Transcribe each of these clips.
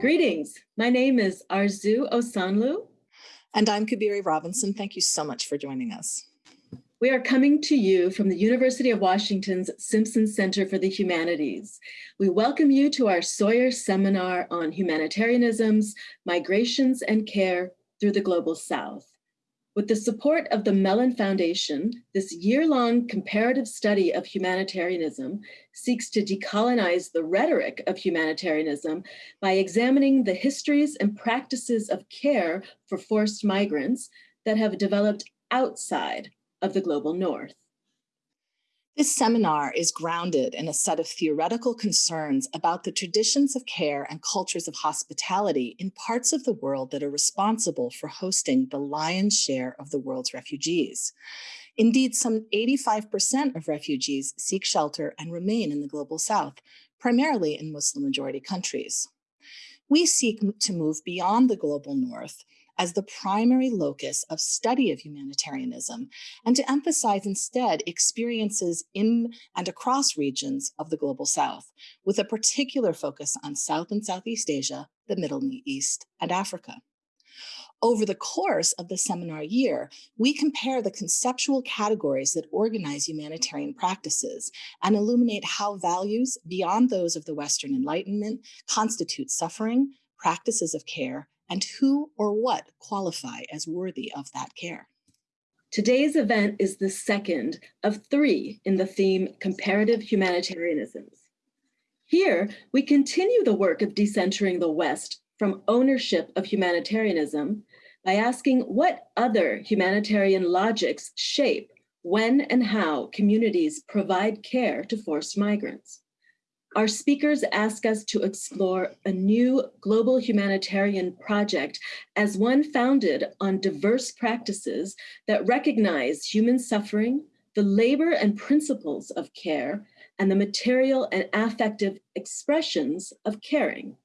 Greetings. My name is Arzoo Osanloo. And I'm Cabeiri Robinson. Thank you so much for joining us. We are coming to you from the University of Washington's Simpson Center for the Humanities. We welcome you to our Sawyer seminar on humanitarianisms, migrations, and care through the Global South. With the support of the Mellon Foundation, this year-long comparative study of humanitarianism seeks to decolonize the rhetoric of humanitarianism by examining the histories and practices of care for forced migrants that have developed outside of the global north. This seminar is grounded in a set of theoretical concerns about the traditions of care and cultures of hospitality in parts of the world that are responsible for hosting the lion's share of the world's refugees. Indeed, some 85% of refugees seek shelter and remain in the global south, primarily in Muslim majority countries. We seek to move beyond the global north as the primary locus of study of humanitarianism and to emphasize instead experiences in and across regions of the global south, with a particular focus on South and Southeast Asia, the Middle East, and Africa. Over the course of the seminar year, we compare the conceptual categories that organize humanitarian practices and illuminate how values beyond those of the Western Enlightenment constitute suffering, practices of care, and who or what qualify as worthy of that care. Today's event is the second of three in the theme Comparative Humanitarianisms. Here, we continue the work of decentering the West from ownership of humanitarianism by asking what other humanitarian logics shape when and how communities provide care to forced migrants. Our speakers ask us to explore a new global humanitarian project as one founded on diverse practices that recognize human suffering, the labor and principles of care, and the material and affective expressions of caring.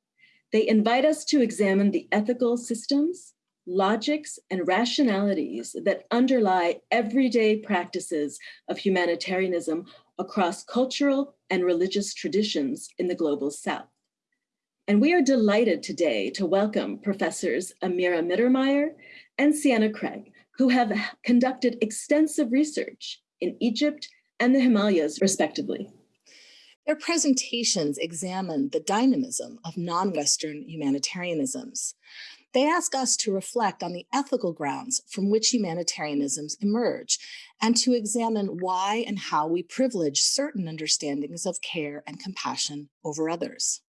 They invite us to examine the ethical systems, logics, and rationalities that underlie everyday practices of humanitarianism across cultural and religious traditions in the global south. And we are delighted today to welcome professors Amira Mittermaier and Sienna Craig, who have conducted extensive research in Egypt and the Himalayas, respectively. Their presentations examine the dynamism of non-Western humanitarianisms. They ask us to reflect on the ethical grounds from which humanitarianisms emerge and to examine why and how we privilege certain understandings of care and compassion over others.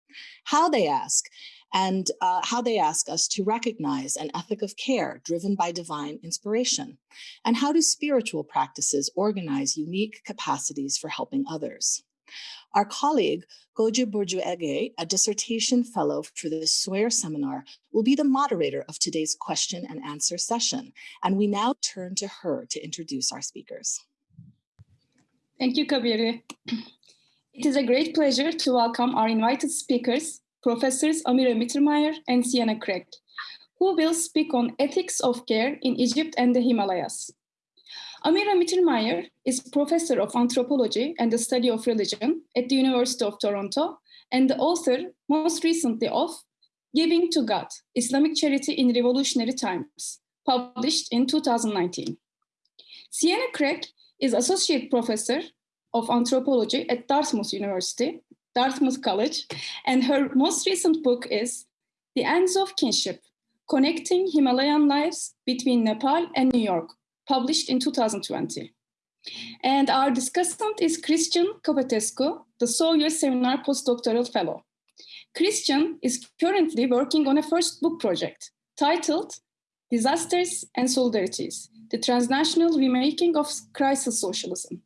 How they ask, and uh, how they ask us to recognize an ethic of care driven by divine inspiration, and how do spiritual practices organize unique capacities for helping others. Our colleague, Goju Burju a dissertation fellow for the Sawyer Seminar, will be the moderator of today's question and answer session. And we now turn to her to introduce our speakers. Thank you, Cabeiri. It is a great pleasure to welcome our invited speakers, Professors Amira Mittermaier and Sienna Craig, who will speak on ethics of care in Egypt and the Himalayas. Amira Mittermaier is professor of anthropology and the study of religion at the University of Toronto and the author, most recently, of Giving to God, Islamic Charity in Revolutionary Times, published in 2019. Sienna Craig is associate professor of anthropology at Dartmouth University, Dartmouth College, and her most recent book is The Ends of Kinship, Connecting Himalayan Lives Between Nepal and New York, published in 2020. And our discussant is Cristian Capotescu, the Sawyer Seminar Postdoctoral Fellow. Christian is currently working on a first book project titled Disasters and Solidarities, the Transnational Remaking of Crisis Socialism.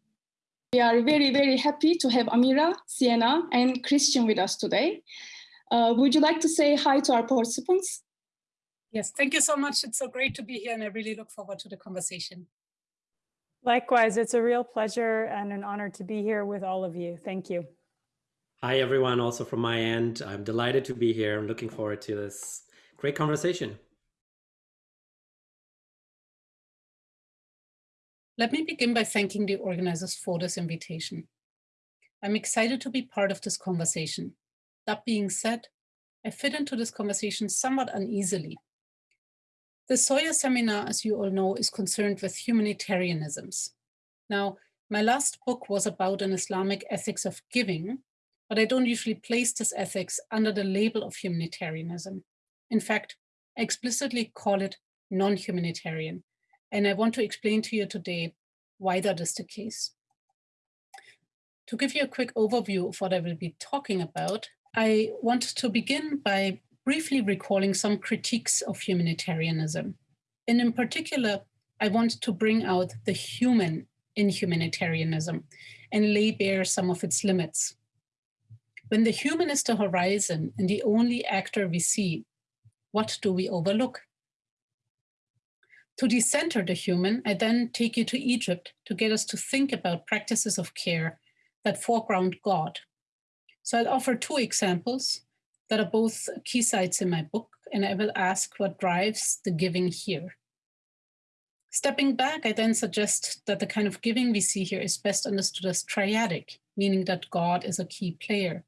We are very, very happy to have Amira, Sienna, and Christian with us today. Uh, would you like to say hi to our participants? Yes, thank you so much. It's so great to be here and I really look forward to the conversation. Likewise, it's a real pleasure and an honor to be here with all of you. Thank you. Hi, everyone. Also from my end, I'm delighted to be here. I'm looking forward to this great conversation. Let me begin by thanking the organizers for this invitation. I'm excited to be part of this conversation. That being said, I fit into this conversation somewhat uneasily. The Sawyer seminar, as you all know, is concerned with humanitarianisms. Now, my last book was about an Islamic ethics of giving, but I don't usually place this ethics under the label of humanitarianism. In fact, I explicitly call it non-humanitarian, and I want to explain to you today why that is the case. To give you a quick overview of what I will be talking about, I want to begin by briefly recalling some critiques of humanitarianism. And in particular, I want to bring out the human in humanitarianism and lay bare some of its limits. When the human is the horizon and the only actor we see, what do we overlook? To decenter the human, I then take you to Egypt to get us to think about practices of care that foreground God. So I'll offer two examples that are both key sites in my book, and I will ask what drives the giving here. Stepping back, I then suggest that the kind of giving we see here is best understood as triadic, meaning that God is a key player.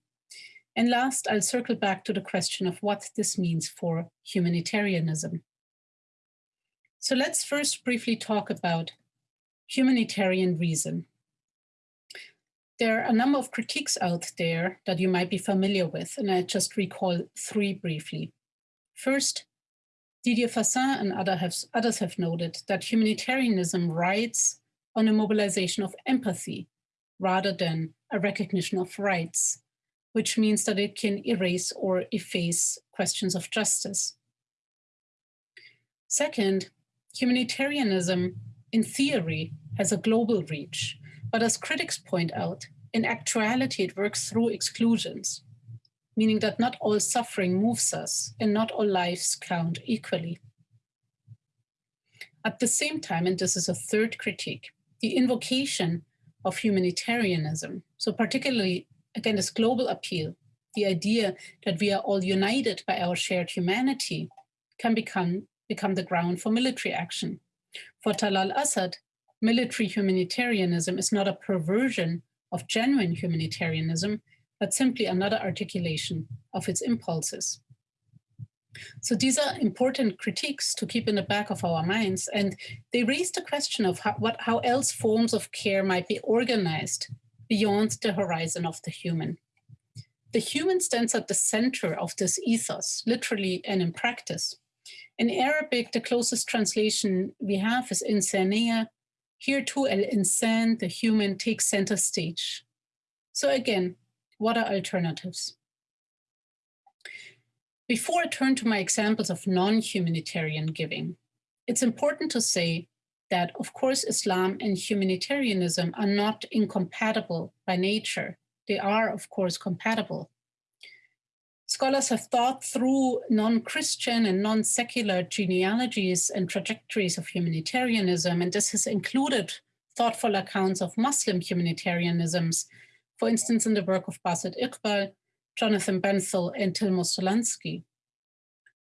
And last, I'll circle back to the question of what this means for humanitarianism. So let's first briefly talk about humanitarian reason. There are a number of critiques out there that you might be familiar with, and I just recall three briefly. First, Didier Fassin and other have, others have noted that humanitarianism rides on a mobilization of empathy rather than a recognition of rights, which means that it can erase or efface questions of justice. Second, humanitarianism in theory has a global reach but as critics point out, in actuality, it works through exclusions, meaning that not all suffering moves us and not all lives count equally. At the same time, and this is a third critique, the invocation of humanitarianism, so particularly again this global appeal, the idea that we are all united by our shared humanity, can become, become the ground for military action. For Talal Asad, military humanitarianism is not a perversion of genuine humanitarianism, but simply another articulation of its impulses. So these are important critiques to keep in the back of our minds, and they raise the question of how, what, how else forms of care might be organized beyond the horizon of the human. The human stands at the center of this ethos, literally and in practice. In Arabic, the closest translation we have is insania, here too, El Insan, the human, takes center stage. So again, what are alternatives? Before I turn to my examples of non-humanitarian giving, it's important to say that, of course, Islam and humanitarianism are not incompatible by nature. They are, of course, compatible scholars have thought through non-Christian and non-secular genealogies and trajectories of humanitarianism, and this has included thoughtful accounts of Muslim humanitarianisms, for instance, in the work of Basit Iqbal, Jonathan Benthall, and Tilmo Solansky.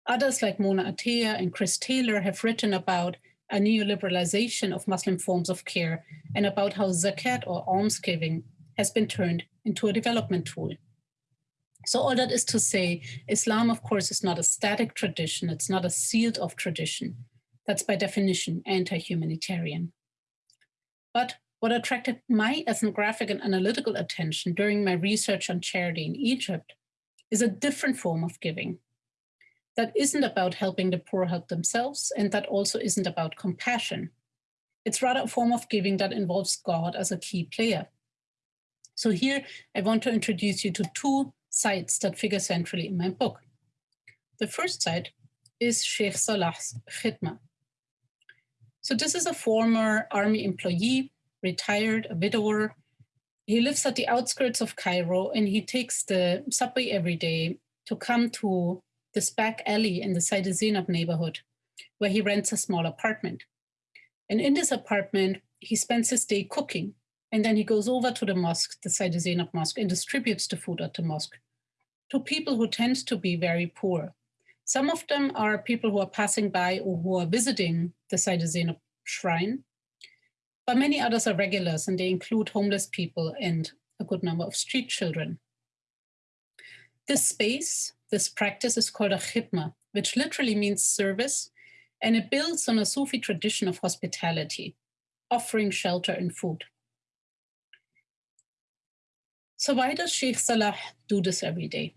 Others like Mona Atia and Chris Taylor have written about a neoliberalization of Muslim forms of care and about how zakat or almsgiving has been turned into a development tool. So all that is to say, Islam, of course, is not a static tradition. It's not a sealed off tradition. That's by definition anti-humanitarian. But what attracted my ethnographic and analytical attention during my research on charity in Egypt is a different form of giving that isn't about helping the poor help themselves and that also isn't about compassion. It's rather a form of giving that involves God as a key player. So here I want to introduce you to two sites that figure centrally in my book. The first site is Sheikh Salah's Khidma. So this is a former army employee, retired, a widower. He lives at the outskirts of Cairo and he takes the subway every day to come to this back alley in the Sayyida Zainab neighborhood, where he rents a small apartment. And in this apartment, he spends his day cooking and then he goes over to the mosque, the Sayyid Zainab Mosque, and distributes the food at the mosque to people who tend to be very poor. Some of them are people who are passing by or who are visiting the Sayyid Zainab shrine, but many others are regulars and they include homeless people and a good number of street children. This space, this practice is called a khidma, which literally means service, and it builds on a Sufi tradition of hospitality, offering shelter and food. So why does Sheikh Salah do this every day?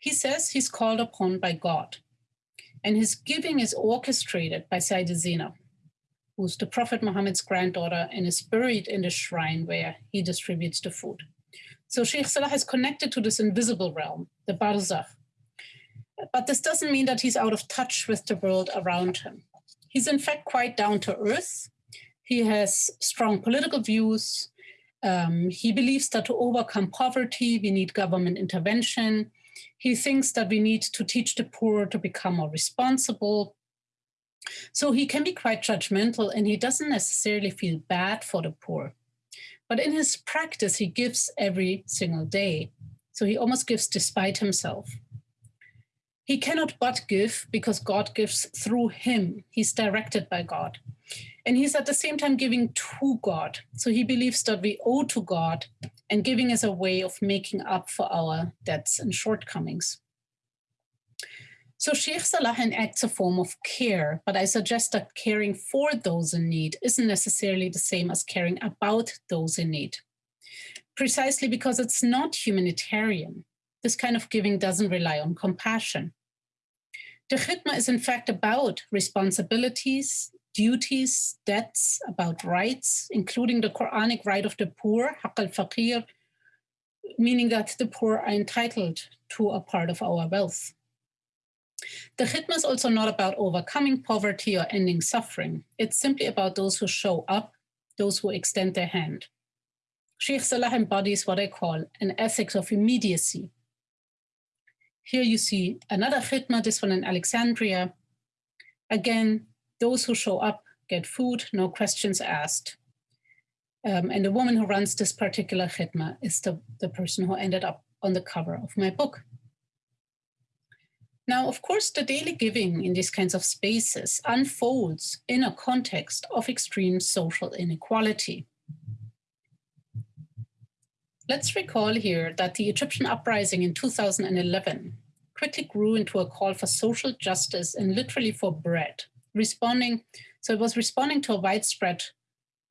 He says he's called upon by God, and his giving is orchestrated by Sayyidah Zainab, who's the Prophet Muhammad's granddaughter and is buried in the shrine where he distributes the food. So Sheikh Salah is connected to this invisible realm, the barzakh. But this doesn't mean that he's out of touch with the world around him. He's in fact quite down to earth. He has strong political views. Um, he believes that to overcome poverty, we need government intervention. He thinks that we need to teach the poor to become more responsible. So he can be quite judgmental and he doesn't necessarily feel bad for the poor. But in his practice, he gives every single day. So he almost gives despite himself. He cannot but give because God gives through him. He's directed by God. And he's at the same time giving to God. So he believes that we owe to God, and giving is a way of making up for our debts and shortcomings. So Sheikh Salah acts a form of care, but I suggest that caring for those in need isn't necessarily the same as caring about those in need. Precisely because it's not humanitarian, this kind of giving doesn't rely on compassion. The khidma is in fact about responsibilities, duties, debts, about rights, including the Quranic right of the poor, haq al-faqir, meaning that the poor are entitled to a part of our wealth. The khidma is also not about overcoming poverty or ending suffering. It's simply about those who show up, those who extend their hand. Sheikh Salah embodies what I call an ethics of immediacy. Here you see another khidma, this one in Alexandria. Again, those who show up get food, no questions asked. Um, and the woman who runs this particular khidma is the, the person who ended up on the cover of my book. Now, of course, the daily giving in these kinds of spaces unfolds in a context of extreme social inequality. Let's recall here that the Egyptian uprising in 2011 quickly grew into a call for social justice and literally for bread, responding, so it was responding to a widespread,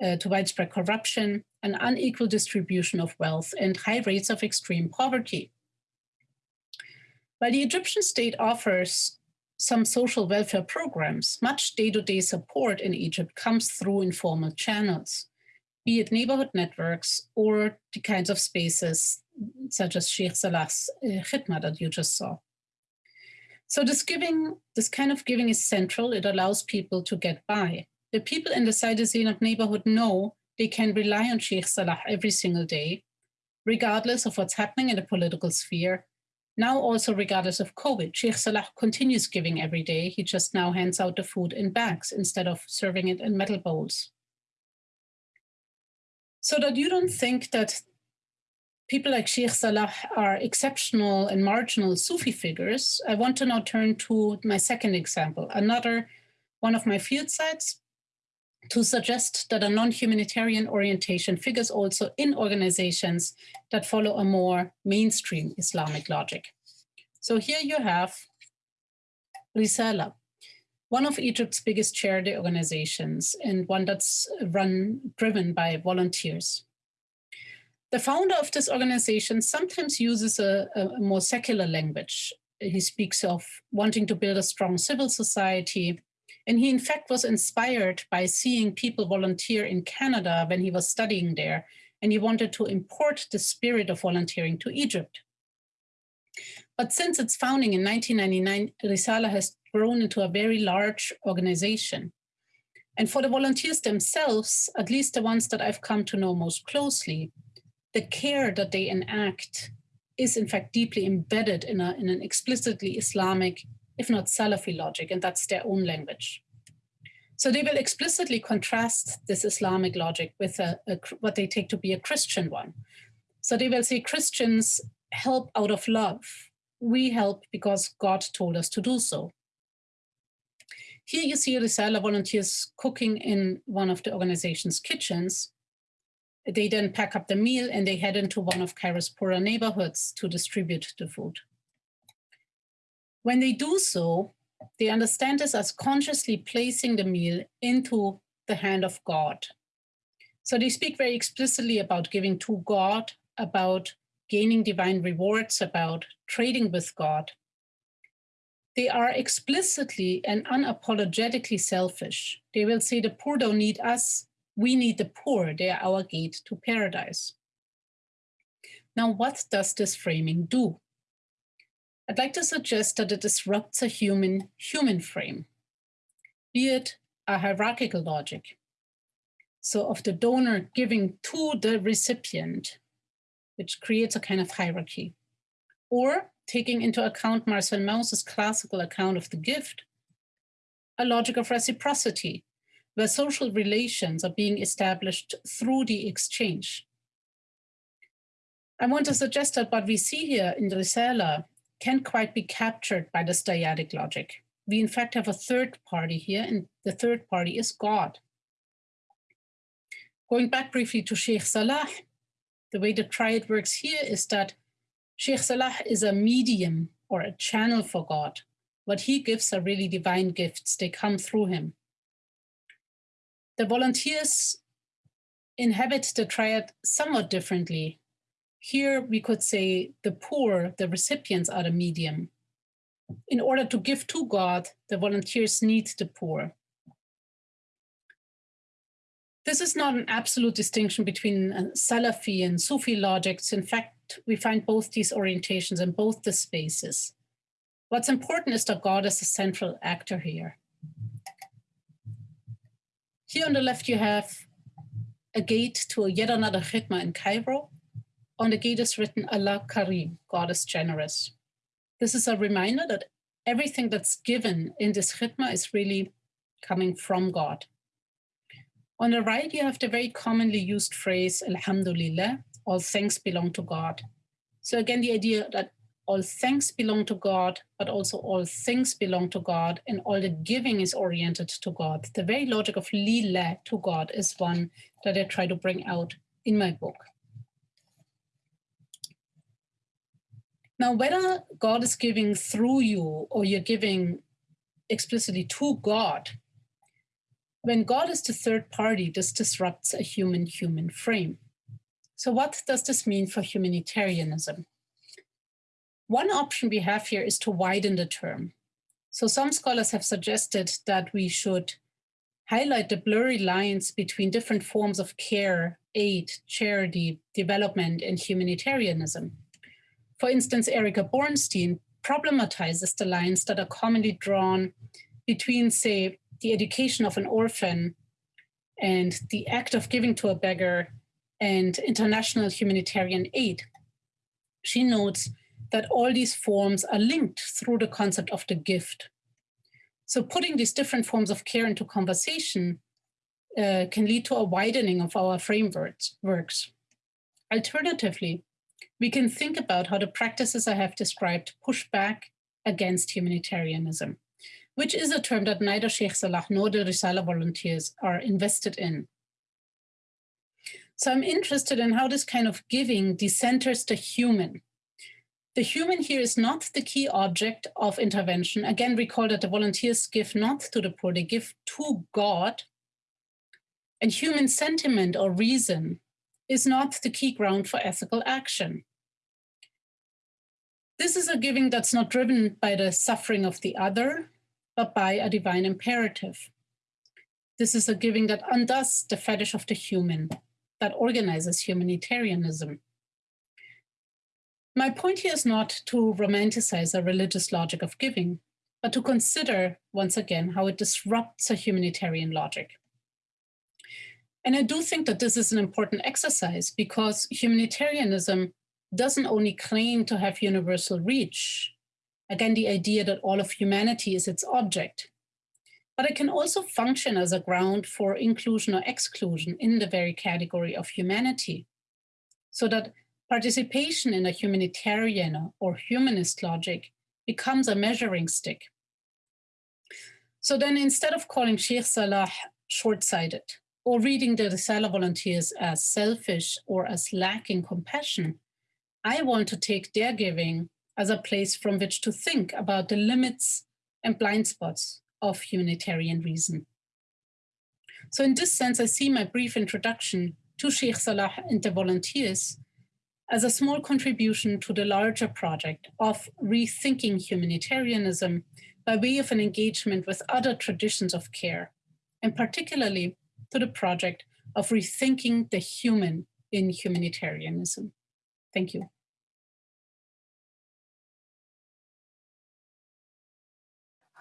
uh, to widespread corruption, an unequal distribution of wealth, and high rates of extreme poverty. While the Egyptian state offers some social welfare programs, much day-to-day support in Egypt comes through informal channels, be it neighborhood networks or the kinds of spaces such as Sheikh Salah's uh, khidma that you just saw. So this giving, this kind of giving is central. It allows people to get by. The people in the Sayyida Zainab neighborhood know they can rely on Sheikh Salah every single day, regardless of what's happening in the political sphere now also regardless of COVID, Sheikh Salah continues giving every day. He just now hands out the food in bags instead of serving it in metal bowls. So that you don't think that people like Sheikh Salah are exceptional and marginal Sufi figures, I want to now turn to my second example, another one of my field sites, to suggest that a non-humanitarian orientation figures also in organizations that follow a more mainstream Islamic logic. So here you have Risala, one of Egypt's biggest charity organizations and one that's run, driven by volunteers. The founder of this organization sometimes uses a, a more secular language. He speaks of wanting to build a strong civil society, and he, in fact, was inspired by seeing people volunteer in Canada when he was studying there. And he wanted to import the spirit of volunteering to Egypt. But since its founding in 1999, Risala has grown into a very large organization. And for the volunteers themselves, at least the ones that I've come to know most closely, the care that they enact is in fact deeply embedded in, a, in an explicitly Islamic if not Salafi logic, and that's their own language. So they will explicitly contrast this Islamic logic with a, a, what they take to be a Christian one. So they will say Christians help out of love. We help because God told us to do so. Here you see Risala volunteers cooking in one of the organization's kitchens. They then pack up the meal and they head into one of Cairo's poorer neighborhoods to distribute the food. When they do so, they understand this as consciously placing the meal into the hand of God. So they speak very explicitly about giving to God, about gaining divine rewards, about trading with God. They are explicitly and unapologetically selfish. They will say the poor don't need us, we need the poor, they are our gate to paradise. Now, what does this framing do? I'd like to suggest that it disrupts a human human frame, be it a hierarchical logic. So of the donor giving to the recipient, which creates a kind of hierarchy. Or taking into account Marcel Mauss's classical account of the gift, a logic of reciprocity, where social relations are being established through the exchange. I want to suggest that what we see here in the Risala can't quite be captured by this dyadic logic. We in fact have a third party here, and the third party is God. Going back briefly to Sheikh Salah, the way the triad works here is that Sheikh Salah is a medium or a channel for God. What he gives are really divine gifts, they come through him. The volunteers inhabit the triad somewhat differently. Here we could say the poor, the recipients are the medium. In order to give to God, the volunteers need the poor. This is not an absolute distinction between uh, Salafi and Sufi logics. In fact, we find both these orientations in both the spaces. What's important is that God is the central actor here. Here on the left, you have a gate to a yet another khidma in Cairo. On the gate is written Allah Karim, God is generous. This is a reminder that everything that's given in this khidma is really coming from God. On the right, you have the very commonly used phrase, Alhamdulillah, all things belong to God. So again, the idea that all things belong to God, but also all things belong to God, and all the giving is oriented to God. The very logic of lillah to God is one that I try to bring out in my book. Now, whether God is giving through you or you're giving explicitly to God when God is the third party, this disrupts a human human frame. So, what does this mean for humanitarianism? One option we have here is to widen the term. So, some scholars have suggested that we should highlight the blurry lines between different forms of care, aid, charity, development, and humanitarianism. For instance, Erica Bornstein problematizes the lines that are commonly drawn between, say, the education of an orphan and the act of giving to a beggar and international humanitarian aid. She notes that all these forms are linked through the concept of the gift. So putting these different forms of care into conversation uh, can lead to a widening of our frameworks. Works. Alternatively, we can think about how the practices I have described push back against humanitarianism which is a term that neither Sheikh Salah nor the Risala volunteers are invested in. So I'm interested in how this kind of giving decenters the human. The human here is not the key object of intervention. Again, recall that the volunteers give not to the poor, they give to God. And human sentiment or reason is not the key ground for ethical action. This is a giving that's not driven by the suffering of the other, but by a divine imperative. This is a giving that undoes the fetish of the human, that organizes humanitarianism. My point here is not to romanticize a religious logic of giving, but to consider, once again, how it disrupts a humanitarian logic. And I do think that this is an important exercise because humanitarianism doesn't only claim to have universal reach, Again, the idea that all of humanity is its object. But it can also function as a ground for inclusion or exclusion in the very category of humanity. So that participation in a humanitarian or humanist logic becomes a measuring stick. So then instead of calling Sheikh Salah short-sighted, or reading the Resala volunteers as selfish or as lacking compassion, I want to take their giving as a place from which to think about the limits and blind spots of humanitarian reason. So in this sense, I see my brief introduction to Sheikh Salah and the volunteers as a small contribution to the larger project of rethinking humanitarianism by way of an engagement with other traditions of care, and particularly to the project of rethinking the human in humanitarianism. Thank you.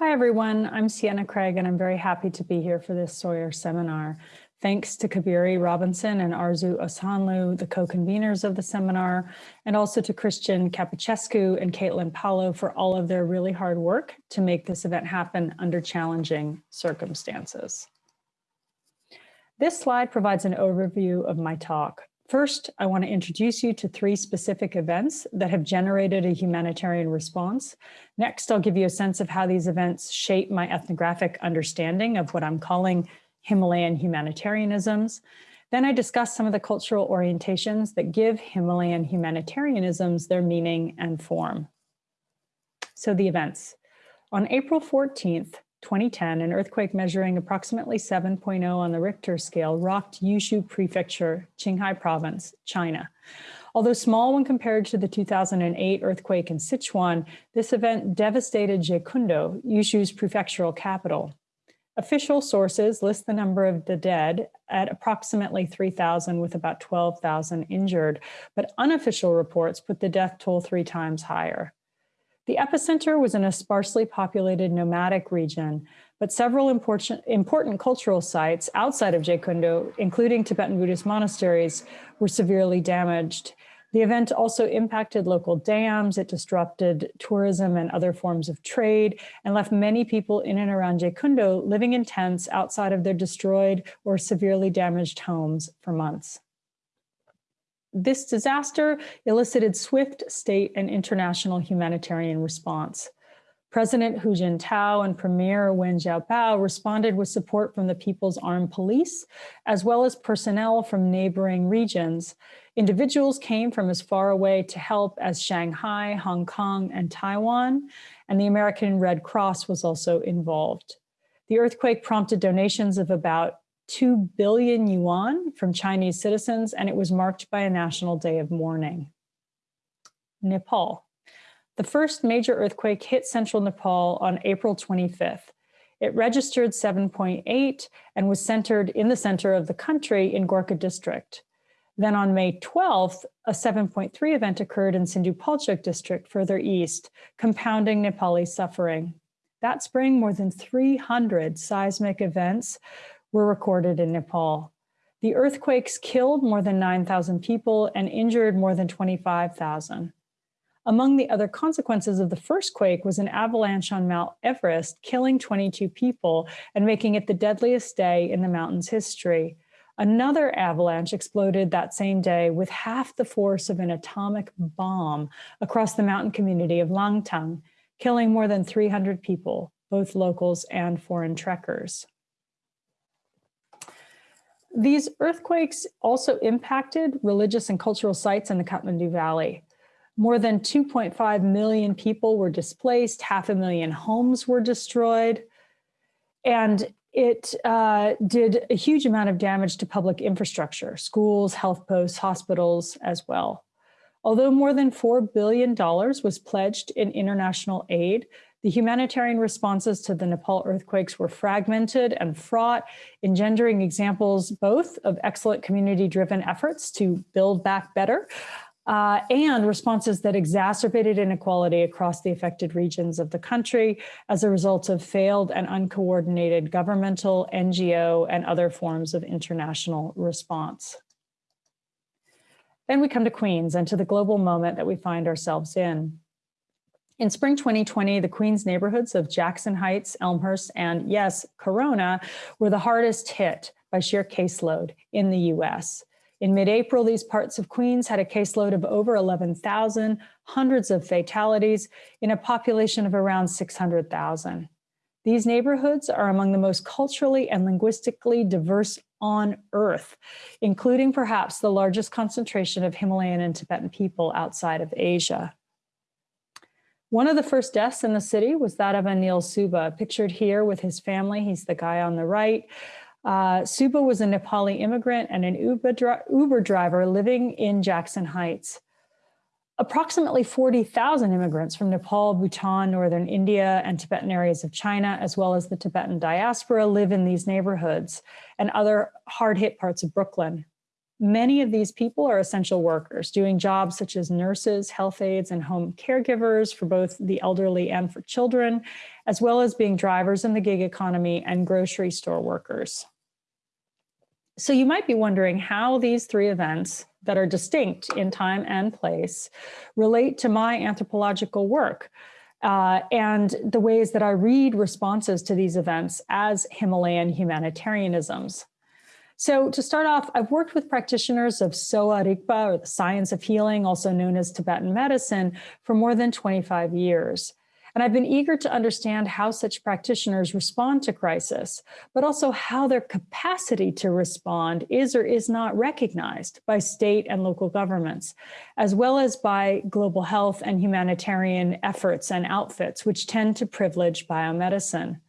Hi, everyone. I'm Sienna Craig, and I'm very happy to be here for this Sawyer seminar. Thanks to Cabeiri Robinson and Arzoo Osanloo, the co-conveners of the seminar, and also to Cristian Capotescu and Caitlin Paulo for all of their really hard work to make this event happen under challenging circumstances. This slide provides an overview of my talk. First, I want to introduce you to three specific events that have generated a humanitarian response. Next, I'll give you a sense of how these events shape my ethnographic understanding of what I'm calling Himalayan humanitarianisms. Then I discuss some of the cultural orientations that give Himalayan humanitarianisms their meaning and form. So the events. On April 14th, 2010, an earthquake measuring approximately 7.0 on the Richter scale rocked Yushu Prefecture, Qinghai Province, China. Although small when compared to the 2008 earthquake in Sichuan, this event devastated Jyekundo, Yushu's prefectural capital. Official sources list the number of the dead at approximately 3,000 with about 12,000 injured, but unofficial reports put the death toll three times higher. The epicenter was in a sparsely populated nomadic region, but several important, important cultural sites outside of Jyekundo, including Tibetan Buddhist monasteries, were severely damaged. The event also impacted local dams, it disrupted tourism and other forms of trade, and left many people in and around Jyekundo living in tents outside of their destroyed or severely damaged homes for months. This disaster elicited swift state and international humanitarian response. President Hu Jintao and Premier Wen Jiabao responded with support from the People's Armed Police, as well as personnel from neighboring regions. Individuals came from as far away to help as Shanghai, Hong Kong, and Taiwan, and the American Red Cross was also involved. The earthquake prompted donations of about 2 billion yuan from Chinese citizens, and it was marked by a national day of mourning. Nepal. The first major earthquake hit central Nepal on April 25th. It registered 7.8 and was centered in the center of the country in Gorkha district. Then on May 12th, a 7.3 event occurred in Sindhu Palchok district further east, compounding Nepali suffering. That spring, more than 300 seismic events were recorded in Nepal. The earthquakes killed more than 9,000 people and injured more than 25,000. Among the other consequences of the first quake was an avalanche on Mount Everest, killing 22 people and making it the deadliest day in the mountain's history. Another avalanche exploded that same day with half the force of an atomic bomb across the mountain community of Langtang, killing more than 300 people, both locals and foreign trekkers. These earthquakes also impacted religious and cultural sites in the Kathmandu Valley. More than 2.5 million people were displaced, half a million homes were destroyed, and it uh, did a huge amount of damage to public infrastructure, schools, health posts, hospitals as well. Although more than $4 billion was pledged in international aid, the humanitarian responses to the Nepal earthquakes were fragmented and fraught, engendering examples both of excellent community-driven efforts to build back better, uh, and responses that exacerbated inequality across the affected regions of the country as a result of failed and uncoordinated governmental, NGO, and other forms of international response. Then we come to Queens and to the global moment that we find ourselves in. In spring 2020, the Queens neighborhoods of Jackson Heights, Elmhurst, and yes, Corona were the hardest hit by sheer caseload in the US. In mid-April, these parts of Queens had a caseload of over 11,000, hundreds of fatalities in a population of around 600,000. These neighborhoods are among the most culturally and linguistically diverse on Earth, including perhaps the largest concentration of Himalayan and Tibetan people outside of Asia. One of the first deaths in the city was that of Anil Suba, pictured here with his family. He's the guy on the right. Uh, Suba was a Nepali immigrant and an Uber, dri Uber driver living in Jackson Heights. Approximately 40,000 immigrants from Nepal, Bhutan, northern India, and Tibetan areas of China, as well as the Tibetan diaspora, live in these neighborhoods and other hard hit parts of Brooklyn. Many of these people are essential workers doing jobs such as nurses, health aides, and home caregivers for both the elderly and for children, as well as being drivers in the gig economy and grocery store workers. So you might be wondering how these three events that are distinct in time and place relate to my anthropological work uh, and the ways that I read responses to these events as Himalayan humanitarianisms. So to start off, I've worked with practitioners of Sowa Rigpa, or the science of healing, also known as Tibetan medicine, for more than 25 years. And I've been eager to understand how such practitioners respond to crisis, but also how their capacity to respond is or is not recognized by state and local governments, as well as by global health and humanitarian efforts and outfits, which tend to privilege biomedicine.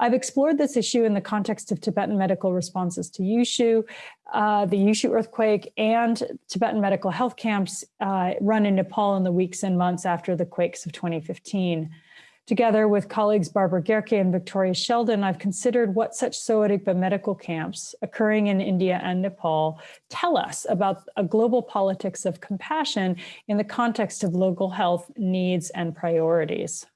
I've explored this issue in the context of Tibetan medical responses to Yushu, uh, the Yushu earthquake, and Tibetan medical health camps uh, run in Nepal in the weeks and months after the quakes of 2015. Together with colleagues Barbara Gerke and Victoria Sheldon, I've considered what such Rigpa medical camps occurring in India and Nepal tell us about a global politics of compassion in the context of local health needs and priorities.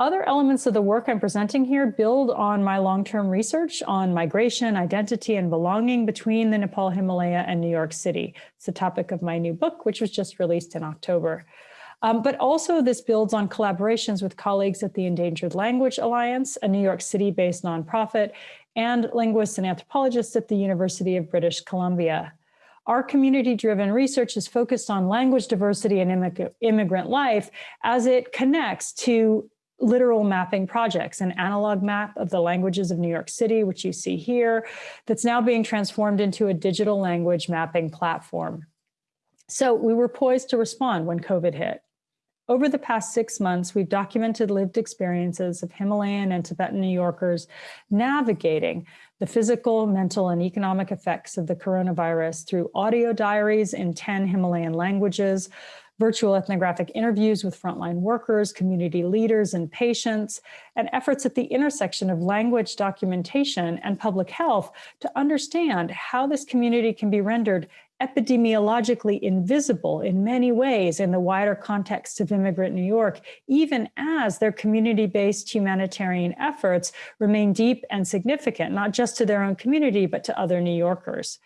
Other elements of the work I'm presenting here build on my long-term research on migration, identity, and belonging between the Nepal Himalaya and New York City. It's the topic of my new book, which was just released in October. Um, but also this builds on collaborations with colleagues at the Endangered Language Alliance, a New York City-based nonprofit, and linguists and anthropologists at the University of British Columbia. Our community-driven research is focused on language diversity and immigrant life as it connects to literal mapping projects, an analog map of the languages of New York City, which you see here, that's now being transformed into a digital language mapping platform. So we were poised to respond when COVID hit. Over the past six months, we've documented lived experiences of Himalayan and Tibetan New Yorkers navigating the physical, mental, and economic effects of the coronavirus through audio diaries in 10 Himalayan languages, virtual ethnographic interviews with frontline workers, community leaders, and patients, and efforts at the intersection of language documentation and public health to understand how this community can be rendered epidemiologically invisible in many ways in the wider context of immigrant New York, even as their community-based humanitarian efforts remain deep and significant, not just to their own community, but to other New Yorkers.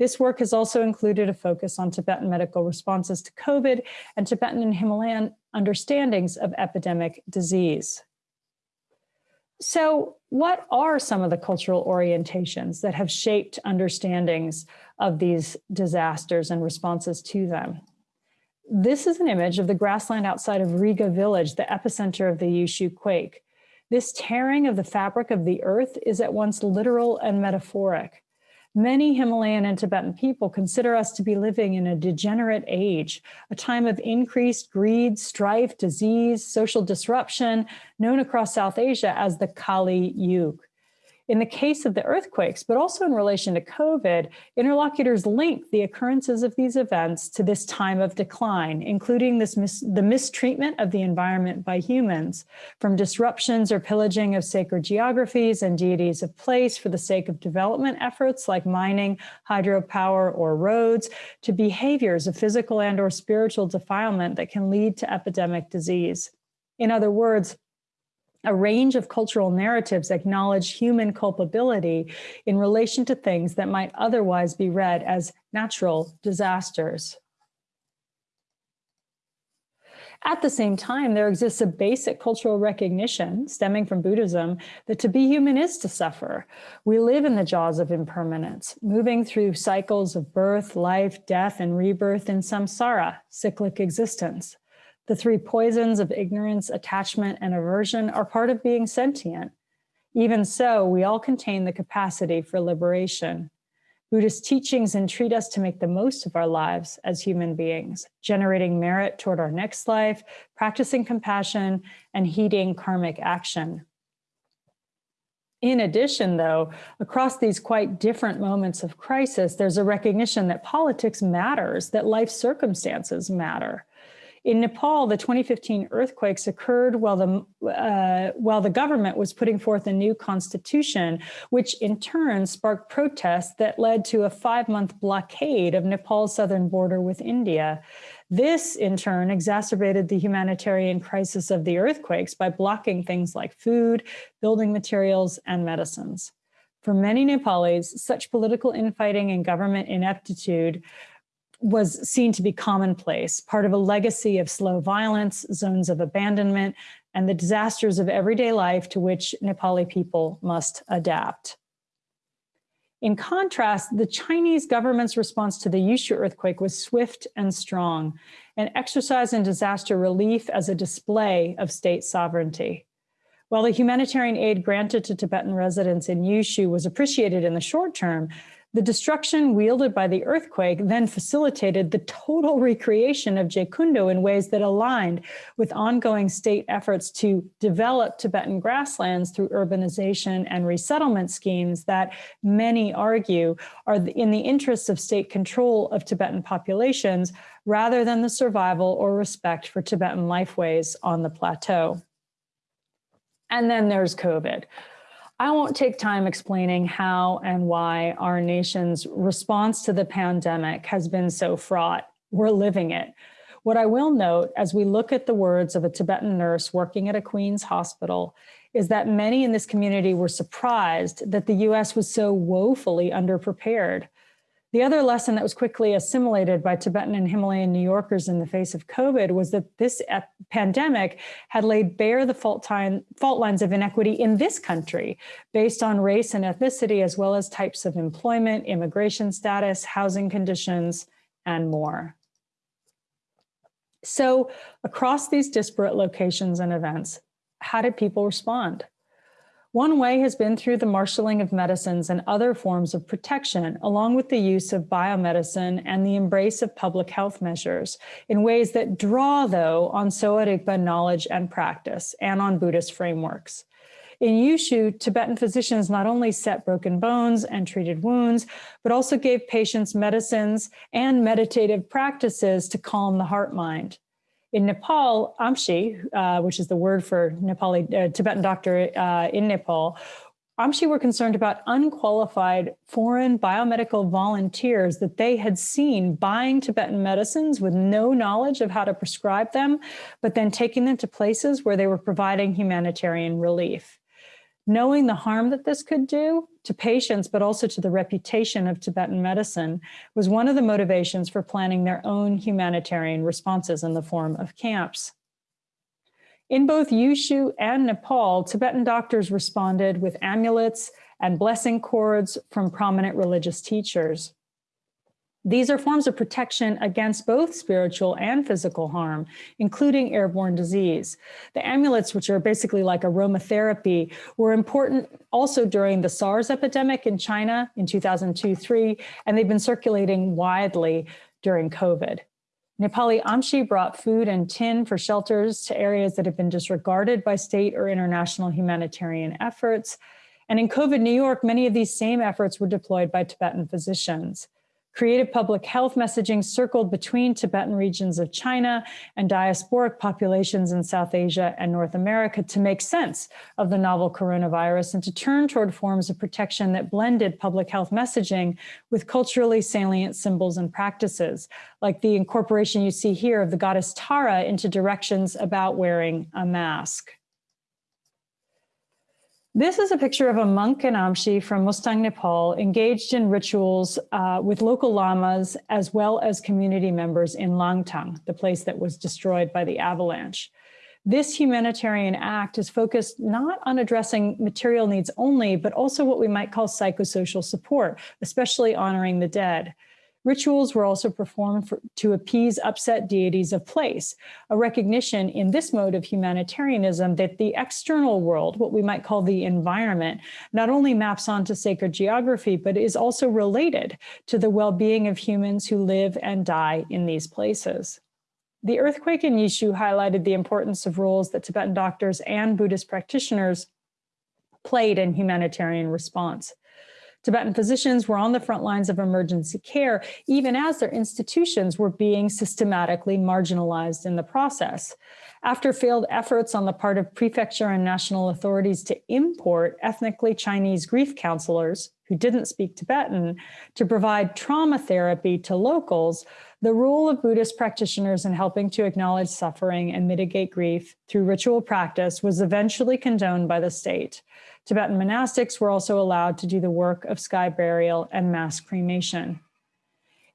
This work has also included a focus on Tibetan medical responses to COVID and Tibetan and Himalayan understandings of epidemic disease. So what are some of the cultural orientations that have shaped understandings of these disasters and responses to them? This is an image of the grassland outside of Riga village, the epicenter of the Yushu quake. This tearing of the fabric of the earth is at once literal and metaphoric. Many Himalayan and Tibetan people consider us to be living in a degenerate age, a time of increased greed, strife, disease, social disruption, known across South Asia as the Kali Yuga. In the case of the earthquakes, but also in relation to COVID, interlocutors link the occurrences of these events to this time of decline, including this mis the mistreatment of the environment by humans, from disruptions or pillaging of sacred geographies and deities of place for the sake of development efforts like mining, hydropower, or roads, to behaviors of physical and or spiritual defilement that can lead to epidemic disease. In other words, a range of cultural narratives acknowledge human culpability in relation to things that might otherwise be read as natural disasters. At the same time, there exists a basic cultural recognition stemming from Buddhism that to be human is to suffer. We live in the jaws of impermanence, moving through cycles of birth, life, death, and rebirth in samsara, cyclic existence. The three poisons of ignorance, attachment, and aversion are part of being sentient. Even so, we all contain the capacity for liberation. Buddhist teachings entreat us to make the most of our lives as human beings, generating merit toward our next life, practicing compassion, and heeding karmic action. In addition, though, across these quite different moments of crisis, there's a recognition that politics matters, that life circumstances matter. In Nepal, the 2015 earthquakes occurred while the, uh, while the government was putting forth a new constitution, which in turn sparked protests that led to a five month blockade of Nepal's southern border with India. This, in turn, exacerbated the humanitarian crisis of the earthquakes by blocking things like food, building materials, and medicines. For many Nepalis, such political infighting and government ineptitude was seen to be commonplace, part of a legacy of slow violence, zones of abandonment, and the disasters of everyday life to which Nepali people must adapt. In contrast, the Chinese government's response to the Yushu earthquake was swift and strong, an exercise in disaster relief as a display of state sovereignty. While the humanitarian aid granted to Tibetan residents in Yushu was appreciated in the short term, the destruction wielded by the earthquake then facilitated the total recreation of Jyekundo in ways that aligned with ongoing state efforts to develop Tibetan grasslands through urbanization and resettlement schemes that many argue are in the interests of state control of Tibetan populations rather than the survival or respect for Tibetan lifeways on the plateau. And then there's COVID. I won't take time explaining how and why our nation's response to the pandemic has been so fraught. We're living it. What I will note as we look at the words of a Tibetan nurse working at a Queen's hospital is that many in this community were surprised that the US was so woefully underprepared. The other lesson that was quickly assimilated by Tibetan and Himalayan New Yorkers in the face of COVID was that this pandemic had laid bare the fault, time, fault lines of inequity in this country based on race and ethnicity, as well as types of employment, immigration status, housing conditions, and more. So across these disparate locations and events, how did people respond? One way has been through the marshaling of medicines and other forms of protection, along with the use of biomedicine and the embrace of public health measures in ways that draw, though, on Sowa Rigpa knowledge and practice and on Buddhist frameworks. In Yushu, Tibetan physicians not only set broken bones and treated wounds, but also gave patients medicines and meditative practices to calm the heart mind. In Nepal, Amchi, uh, which is the word for Nepali uh, Tibetan doctor uh, in Nepal, Amchi were concerned about unqualified foreign biomedical volunteers that they had seen buying Tibetan medicines with no knowledge of how to prescribe them, but then taking them to places where they were providing humanitarian relief. Knowing the harm that this could do to patients, but also to the reputation of Tibetan medicine, was one of the motivations for planning their own humanitarian responses in the form of camps. In both Yushu and Nepal, Tibetan doctors responded with amulets and blessing cords from prominent religious teachers. These are forms of protection against both spiritual and physical harm, including airborne disease. The amulets, which are basically like aromatherapy, were important also during the SARS epidemic in China in 2002-3, and they've been circulating widely during COVID. Nepali Amchi brought food and tin for shelters to areas that have been disregarded by state or international humanitarian efforts. And in COVID New York, many of these same efforts were deployed by Tibetan physicians. Creative public health messaging circled between Tibetan regions of China and diasporic populations in South Asia and North America to make sense of the novel coronavirus and to turn toward forms of protection that blended public health messaging with culturally salient symbols and practices, like the incorporation you see here of the goddess Tara into directions about wearing a mask. This is a picture of a monk in Amchi from Mustang, Nepal, engaged in rituals uh, with local lamas as well as community members in Langtang, the place that was destroyed by the avalanche. This humanitarian act is focused not on addressing material needs only, but also what we might call psychosocial support, especially honoring the dead. Rituals were also performed for, to appease upset deities of place, a recognition in this mode of humanitarianism that the external world, what we might call the environment, not only maps onto sacred geography, but is also related to the well-being of humans who live and die in these places. The earthquake in Yushu highlighted the importance of roles that Tibetan doctors and Buddhist practitioners played in humanitarian response. Tibetan physicians were on the front lines of emergency care, even as their institutions were being systematically marginalized in the process. After failed efforts on the part of prefecture and national authorities to import ethnically Chinese grief counselors who didn't speak Tibetan to provide trauma therapy to locals, the role of Buddhist practitioners in helping to acknowledge suffering and mitigate grief through ritual practice was eventually condoned by the state. Tibetan monastics were also allowed to do the work of sky burial and mass cremation.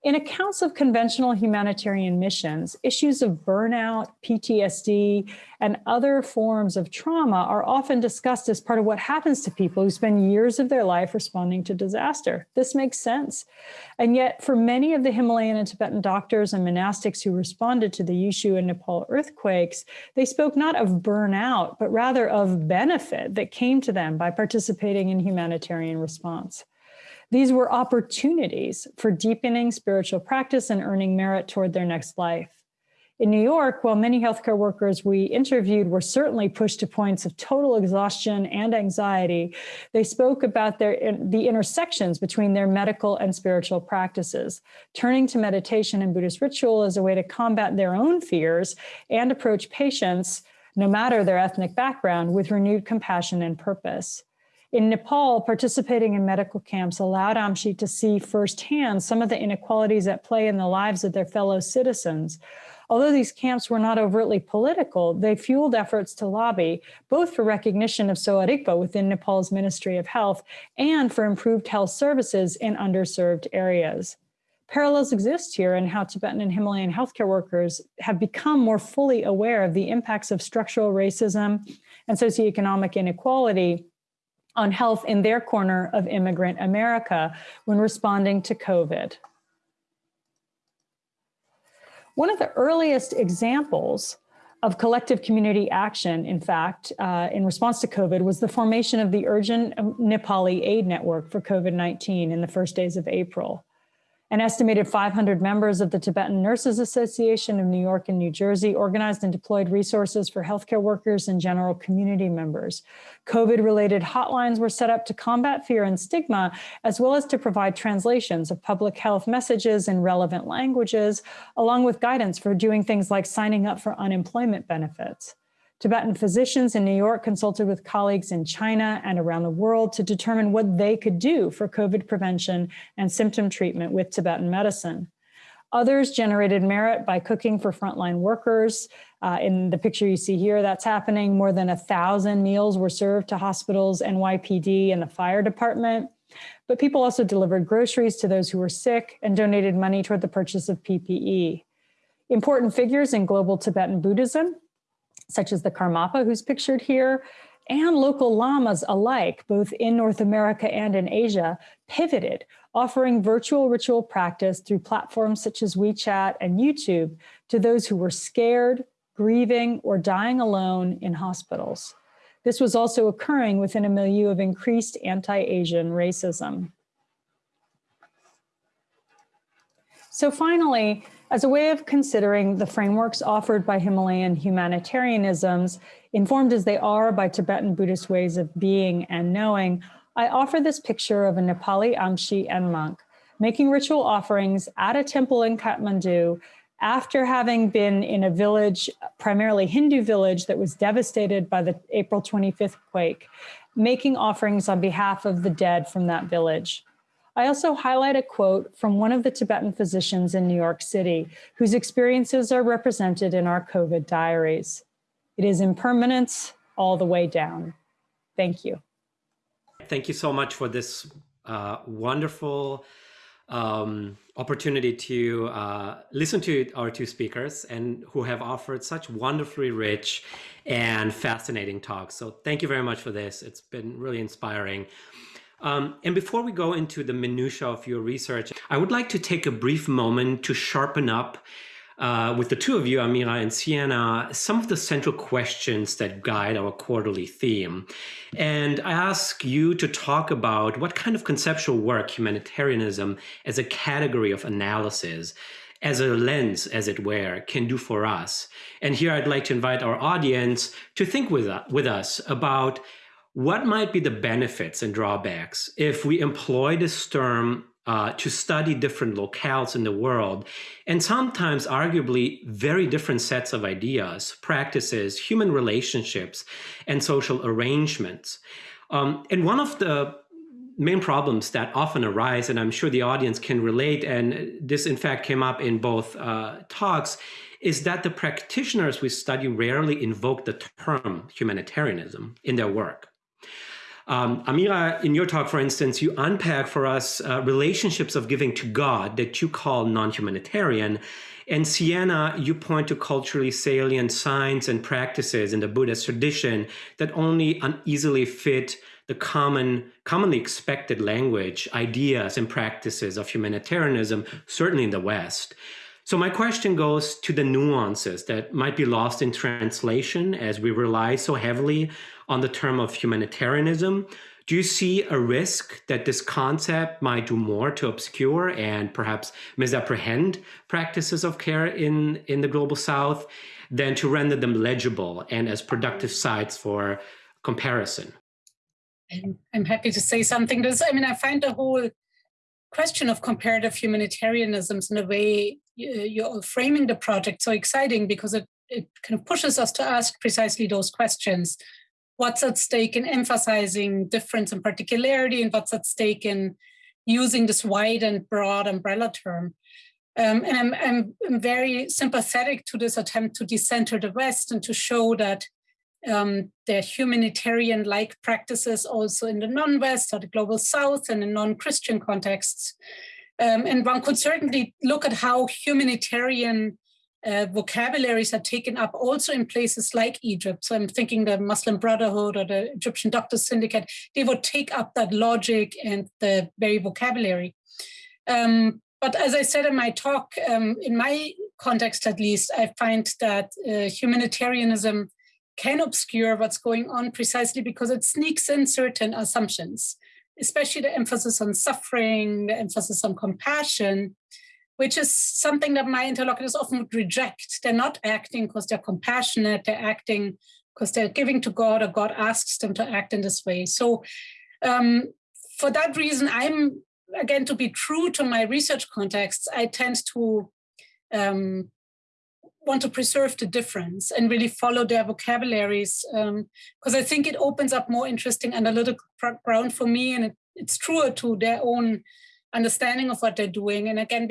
In accounts of conventional humanitarian missions, issues of burnout, PTSD, and other forms of trauma are often discussed as part of what happens to people who spend years of their life responding to disaster. This makes sense. And yet, for many of the Himalayan and Tibetan doctors and monastics who responded to the Yushu and Nepal earthquakes, they spoke not of burnout, but rather of benefit that came to them by participating in humanitarian response. These were opportunities for deepening spiritual practice and earning merit toward their next life. In New York, while many healthcare workers we interviewed were certainly pushed to points of total exhaustion and anxiety, they spoke about their, the intersections between their medical and spiritual practices, turning to meditation and Buddhist ritual as a way to combat their own fears and approach patients, no matter their ethnic background, with renewed compassion and purpose. In Nepal, participating in medical camps allowed Amchi to see firsthand some of the inequalities at play in the lives of their fellow citizens. Although these camps were not overtly political, they fueled efforts to lobby both for recognition of Sowa Rigpa within Nepal's Ministry of Health and for improved health services in underserved areas. Parallels exist here in how Tibetan and Himalayan healthcare workers have become more fully aware of the impacts of structural racism and socioeconomic inequality on health in their corner of immigrant America when responding to COVID. One of the earliest examples of collective community action, in fact, uh, in response to COVID was the formation of the Urgent Nepali Aid Network for COVID-19 in the first days of April. An estimated 500 members of the Tibetan Nurses Association of New York and New Jersey organized and deployed resources for healthcare workers and general community members. COVID-related hotlines were set up to combat fear and stigma, as well as to provide translations of public health messages in relevant languages, along with guidance for doing things like signing up for unemployment benefits. Tibetan physicians in New York consulted with colleagues in China and around the world to determine what they could do for COVID prevention and symptom treatment with Tibetan medicine. Others generated merit by cooking for frontline workers. Uh, in the picture you see here, that's happening. More than a thousand meals were served to hospitals, NYPD, and the fire department. But people also delivered groceries to those who were sick and donated money toward the purchase of PPE. Important figures in global Tibetan Buddhism such as the Karmapa who's pictured here, and local lamas alike, both in North America and in Asia, pivoted, offering virtual ritual practice through platforms such as WeChat and YouTube to those who were scared, grieving, or dying alone in hospitals. This was also occurring within a milieu of increased anti-Asian racism. So finally, as a way of considering the frameworks offered by Himalayan humanitarianisms, informed as they are by Tibetan Buddhist ways of being and knowing, I offer this picture of a Nepali Amchi and monk making ritual offerings at a temple in Kathmandu after having been in a village, primarily Hindu village, that was devastated by the April 25th quake, making offerings on behalf of the dead from that village. I also highlight a quote from one of the Tibetan physicians in New York City, whose experiences are represented in our COVID diaries. It is impermanence all the way down. Thank you. Thank you so much for this uh, wonderful um, opportunity to uh, listen to our two speakers and who have offered such wonderfully rich and fascinating talks. So thank you very much for this. It's been really inspiring. Um, and before we go into the minutia of your research, I would like to take a brief moment to sharpen up uh, with the two of you, Amira and Sienna, some of the central questions that guide our quarterly theme. And I ask you to talk about what kind of conceptual work humanitarianism as a category of analysis, as a lens, as it were, can do for us. And here I'd like to invite our audience to think with, with us about what might be the benefits and drawbacks if we employ this term uh, to study different locales in the world, and sometimes arguably very different sets of ideas, practices, human relationships, and social arrangements. Um, and one of the main problems that often arise, and I'm sure the audience can relate, and this in fact came up in both uh, talks, is that the practitioners we study rarely invoke the term humanitarianism in their work. Um, Amira, in your talk, for instance, you unpack for us uh, relationships of giving to God that you call non-humanitarian. And Sienna, you point to culturally salient signs and practices in the Buddhist tradition that only uneasily fit the common, commonly expected language, ideas, and practices of humanitarianism, certainly in the West. So my question goes to the nuances that might be lost in translation as we rely so heavily on the term of humanitarianism. Do you see a risk that this concept might do more to obscure and perhaps misapprehend practices of care in, in the global south than to render them legible and as productive sites for comparison? I'm happy to say something. This, I mean, I find the whole question of comparative humanitarianisms in a way you're framing the project so exciting because it, it kind of pushes us to ask precisely those questions what's at stake in emphasizing difference and particularity and what's at stake in using this wide and broad umbrella term. Um, and I'm, I'm, very sympathetic to this attempt to decenter the West and to show that um, there are humanitarian-like practices also in the non-West or the global South and in non-Christian contexts. Um, and one could certainly look at how humanitarian uh, vocabularies are taken up also in places like Egypt. So I'm thinking the Muslim Brotherhood or the Egyptian Doctors Syndicate, they would take up that logic and the very vocabulary. Um, but as I said in my talk, um, in my context at least, I find that uh, humanitarianism can obscure what's going on precisely because it sneaks in certain assumptions, especially the emphasis on suffering, the emphasis on compassion, which is something that my interlocutors often reject. They're not acting because they're compassionate, they're acting because they're giving to God or God asks them to act in this way. So um, for that reason, I'm, again, to be true to my research contexts, I tend to um, want to preserve the difference and really follow their vocabularies because um, I think it opens up more interesting analytical ground for me and it, it's truer to their own understanding of what they're doing. And again,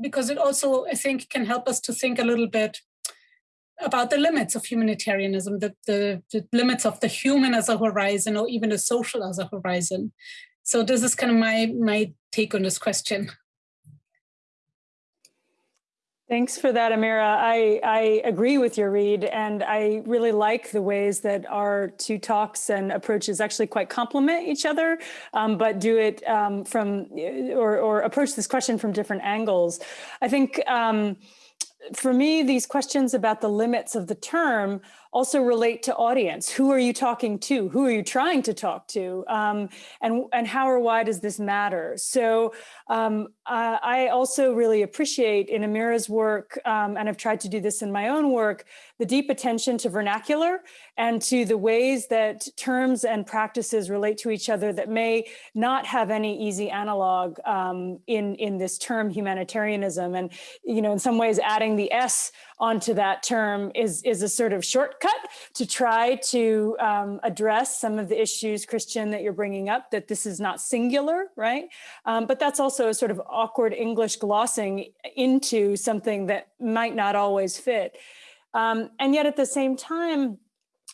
because it also, I think, can help us to think a little bit about the limits of humanitarianism, the, the, the, limits of the human as a horizon or even the social as a horizon. So this is kind of my, my take on this question. Thanks for that, Amira. I, I agree with your read, and I really like the ways that our two talks and approaches actually quite complement each other, um, but do it um, from or, or approach this question from different angles. I think um, for me, these questions about the limits of the term also relate to audience. Who are you talking to? Who are you trying to talk to? Um, and, and how or why does this matter? So um, uh, I also really appreciate in Amira's work, um, and I've tried to do this in my own work, the deep attention to vernacular and to the ways that terms and practices relate to each other that may not have any easy analog um, in, in this term humanitarianism. And, you know, in some ways adding the S onto that term is, is a sort of shortcut to try to um, address some of the issues, Cristian, that you're bringing up, that this is not singular, right? Um, but that's also a sort of awkward English glossing into something that might not always fit. Um, and yet at the same time,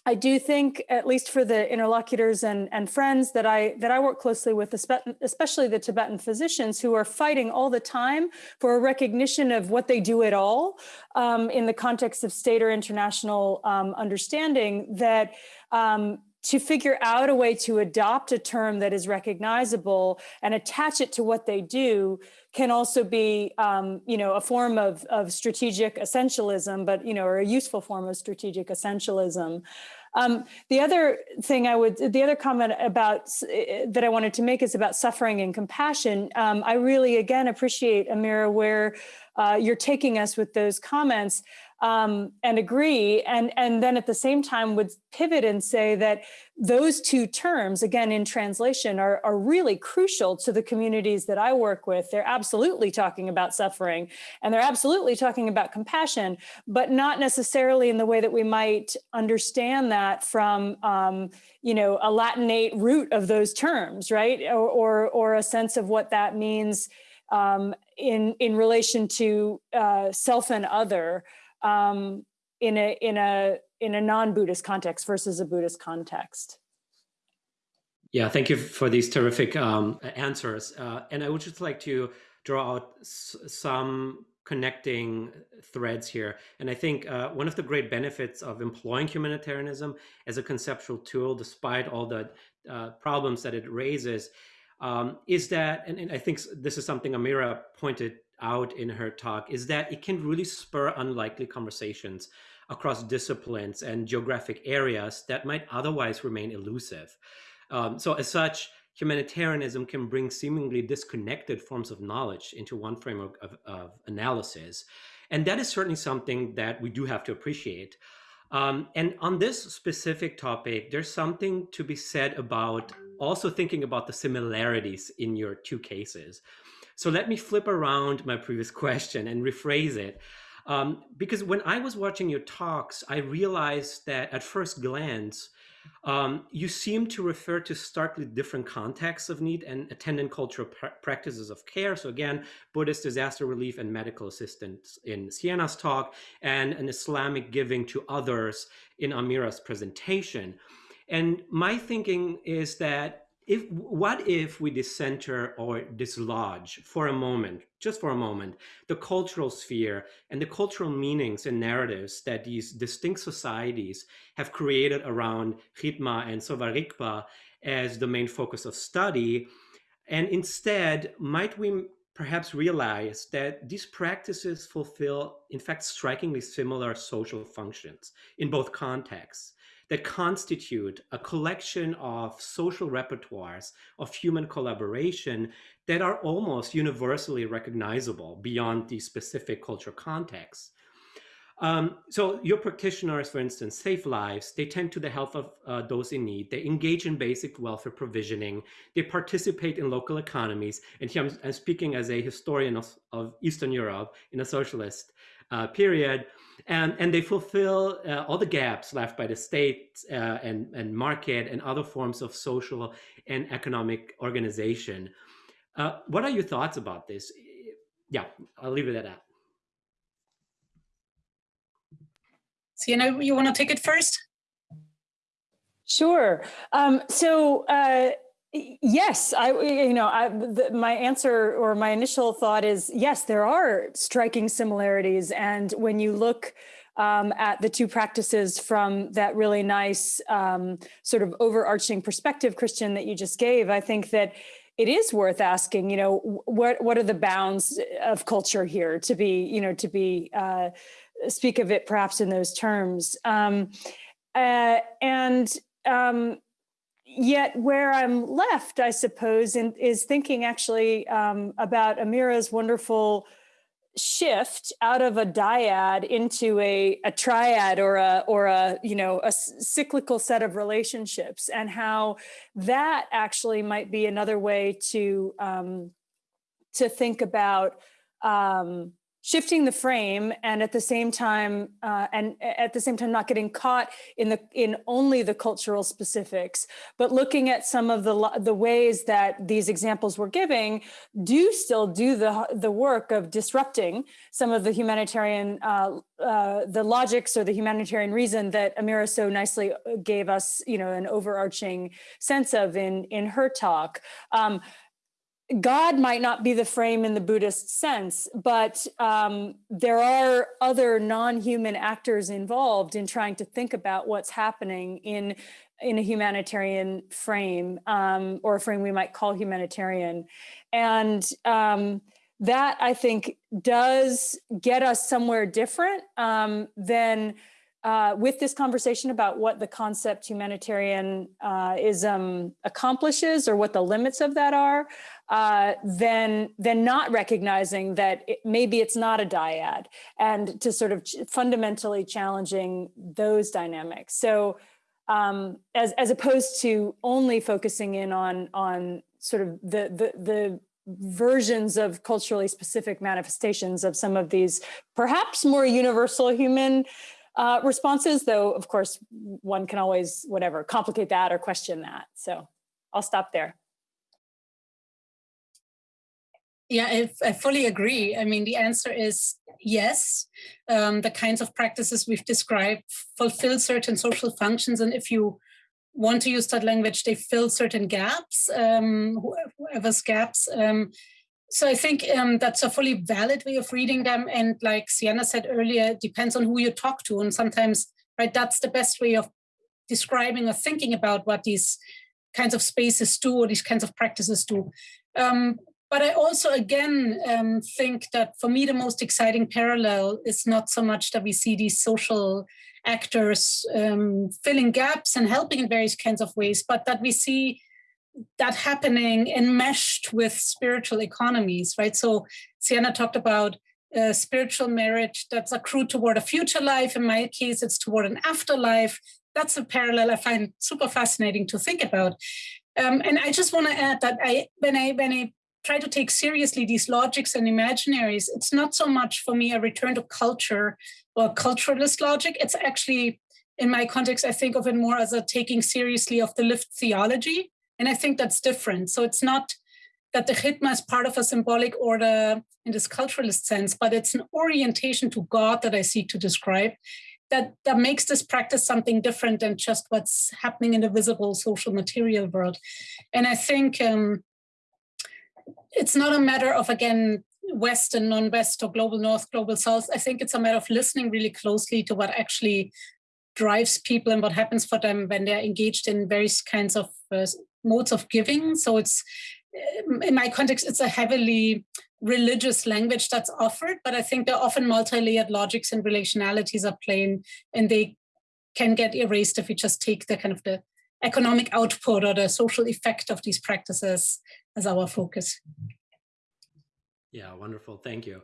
I do think, at least for the interlocutors and, and friends that I that I work closely with, especially the Tibetan physicians who are fighting all the time for a recognition of what they do at all um, in the context of state or international um, understanding, that um, to figure out a way to adopt a term that is recognizable and attach it to what they do can also be, um, you know, a form of, of strategic essentialism, but, you know, or a useful form of strategic essentialism. Um, the other thing I would, the other comment about eh, that I wanted to make is about suffering and compassion. Um, I really, again, appreciate Amira where uh, you're taking us with those comments um, and agree. And, and then at the same time would pivot and say that those two terms, again, in translation, are, are really crucial to the communities that I work with. They're absolutely talking about suffering and they're absolutely talking about compassion, but not necessarily in the way that we might understand that from, um, you know, a Latinate root of those terms, right? Or, or, or a sense of what that means um, in, in relation to uh, self and other um, in a in a in a non-Buddhist context versus a Buddhist context. Yeah, thank you for these terrific um, answers. Uh, and I would just like to draw out some connecting threads here. And I think uh, one of the great benefits of employing humanitarianism as a conceptual tool, despite all the uh, problems that it raises, um, is that, and, and, I think this is something Amira pointed out in her talk is that it can really spur unlikely conversations across disciplines and geographic areas that might otherwise remain elusive. Um, so, as such, humanitarianism can bring seemingly disconnected forms of knowledge into one framework of, of analysis. And that is certainly something that we do have to appreciate. Um, and on this specific topic, there's something to be said about also thinking about the similarities in your two cases. So let me flip around my previous question and rephrase it. Um, because when I was watching your talks, I realized that at first glance, um, you seem to refer to starkly different contexts of need and attendant cultural pr practices of care. So again, Buddhist disaster relief and medical assistance in Sienna's talk, and an Islamic giving to others in Amira's presentation. And my thinking is that if what if we decenter or dislodge for a moment just for a moment the cultural sphere and the cultural meanings and narratives that these distinct societies have created around khidma and sowa rigpa as the main focus of study? And instead might we perhaps realize that these practices fulfill in fact strikingly similar social functions in both contexts that constitute a collection of social repertoires of human collaboration that are almost universally recognizable beyond the specific cultural context. Um, so your practitioners, for instance, save lives, they tend to the health of uh, those in need, they engage in basic welfare provisioning, they participate in local economies, and here I'm, I'm speaking as a historian of, of Eastern Europe in a socialist uh, period, and, and they fulfill uh, all the gaps left by the state uh, and, and market and other forms of social and economic organization. Uh, what are your thoughts about this? Yeah, I'll leave it at that. Sienna, you want to take it first? Sure. Um, so uh, Yes, I you know I, the, my answer or my initial thought is yes, there are striking similarities, and when you look um, at the two practices from that really nice um, sort of overarching perspective, Cristian, that you just gave, I think that it is worth asking. You know, what what are the bounds of culture here to be you know to be uh, speak of it perhaps in those terms, um, uh, and um, yet where I'm left, I suppose, in, is thinking actually um, about Amira's wonderful shift out of a dyad into a, a triad or a or a you know a cyclical set of relationships and how that actually might be another way to um, to think about um, shifting the frame and at the same time uh, and at the same time not getting caught in the in only the cultural specifics but looking at some of the the ways that these examples we're giving do still do the the work of disrupting some of the humanitarian uh, uh, the logics or the humanitarian reason that Amira so nicely uh, gave us you know an overarching sense of in in her talk. Um, God might not be the frame in the Buddhist sense, but um, there are other non human actors involved in trying to think about what's happening in in a humanitarian frame um, or a frame we might call humanitarian. And um, that I think does get us somewhere different um, than uh, with this conversation about what the concept humanitarianism accomplishes or what the limits of that are, uh, then then not recognizing that it, maybe it's not a dyad, and to sort of ch fundamentally challenging those dynamics. So, um, as as opposed to only focusing in on on sort of the the the versions of culturally specific manifestations of some of these perhaps more universal human uh, responses, though, of course, one can always, whatever, complicate that or question that. So I'll stop there. Yeah, I, I fully agree. I mean, the answer is yes. Um, the kinds of practices we've described fulfill certain social functions. And if you want to use that language, they fill certain gaps, um, whoever's gaps. Um, so I think um, that's a fully valid way of reading them. And like Sienna said earlier, it depends on who you talk to. And sometimes, right, that's the best way of describing or thinking about what these kinds of spaces do or these kinds of practices do. Um, but I also, again, um, think that for me, the most exciting parallel is not so much that we see these social actors um, filling gaps and helping in various kinds of ways, but that we see that happening enmeshed with spiritual economies, right? So Sienna talked about uh, spiritual merit that's accrued toward a future life. In my case, it's toward an afterlife. That's a parallel I find super fascinating to think about. Um, and I just want to add that I, when I when I try to take seriously these logics and imaginaries, it's not so much for me a return to culture or culturalist logic. It's actually, in my context, I think of it more as a taking seriously of the lived theology and I think that's different. So it's not that the khidma is part of a symbolic order in this culturalist sense, but it's an orientation to God that I seek to describe that, that makes this practice something different than just what's happening in the visible social material world. And I think um, it's not a matter of, again, West and non-West or global North, global South. I think it's a matter of listening really closely to what actually drives people and what happens for them when they're engaged in various kinds of uh, modes of giving. So it's, in my context, it's a heavily religious language that's offered, but I think there are often multi-layered logics and relationalities are playing, and they can get erased if we just take the kind of the economic output or the social effect of these practices as our focus. Yeah, wonderful. Thank you.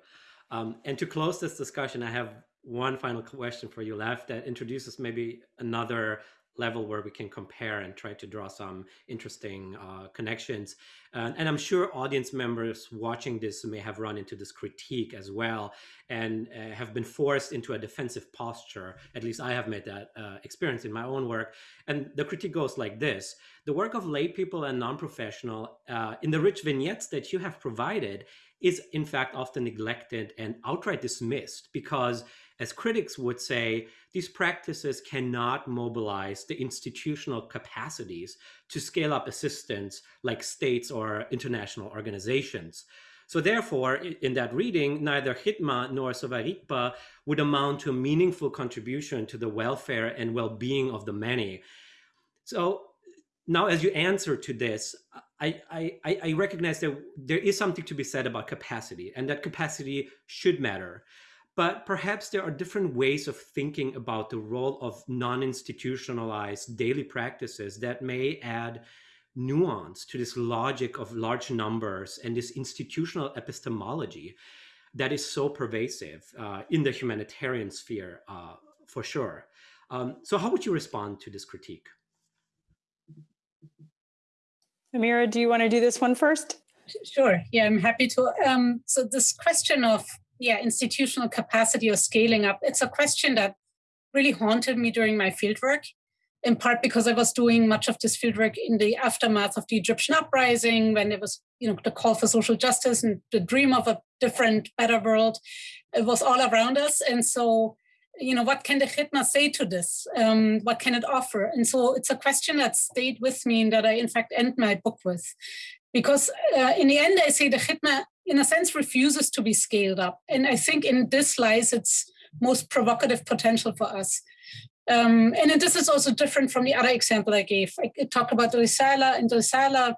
Um, and to close this discussion, I have one final question for you left that introduces maybe another level where we can compare and try to draw some interesting uh, connections. Uh, and I'm sure audience members watching this may have run into this critique as well and uh, have been forced into a defensive posture. At least I have made that uh, experience in my own work. And the critique goes like this. The work of lay people and non-professional uh, in the rich vignettes that you have provided is in fact often neglected and outright dismissed because as critics would say, these practices cannot mobilize the institutional capacities to scale up assistance like states or international organizations. So therefore, in that reading, neither Khidma nor Sowa Rigpa would amount to a meaningful contribution to the welfare and well-being of the many. So now as you answer to this, I, I, I recognize that there is something to be said about capacity and that capacity should matter. But perhaps there are different ways of thinking about the role of non-institutionalized daily practices that may add nuance to this logic of large numbers and this institutional epistemology that is so pervasive uh, in the humanitarian sphere, uh, for sure. Um, so how would you respond to this critique? Amira, do you want to do this one first? Sure. Yeah, I'm happy to. Um, so this question of yeah, institutional capacity or scaling up, it's a question that really haunted me during my fieldwork, in part because I was doing much of this fieldwork in the aftermath of the Egyptian uprising, when it was, you know, the call for social justice and the dream of a different, better world. It was all around us. And so, you know, what can the Khidma say to this? Um, what can it offer? And so it's a question that stayed with me and that I, in fact, end my book with. Because uh, in the end, I say the Khidma in a sense, refuses to be scaled up. And I think in this lies its most provocative potential for us. Um, and this is also different from the other example I gave. I talked about Risala, and Risala,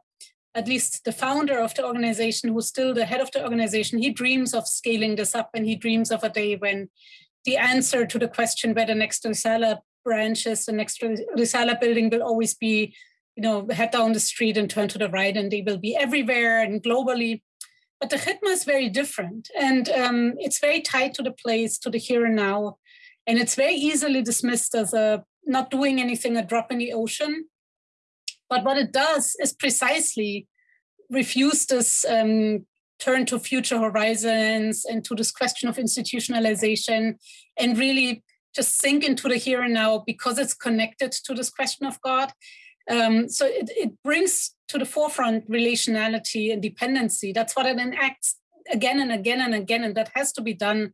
at least the founder of the organization, who's still the head of the organization, he dreams of scaling this up, and he dreams of a day when the answer to the question where the next Risala branch is, the next Risala building will always be, you know, head down the street and turn to the right, and they will be everywhere and globally. But the khidma is very different, and um, it's very tied to the place, to the here and now and it's very easily dismissed as a not doing anything, a drop in the ocean. But what it does is precisely refuse this um, turn to future horizons and to this question of institutionalization and really just sink into the here and now because it's connected to this question of God. Um, so it, it brings to the forefront relationality and dependency. That's what it enacts again and again and again, and that has to be done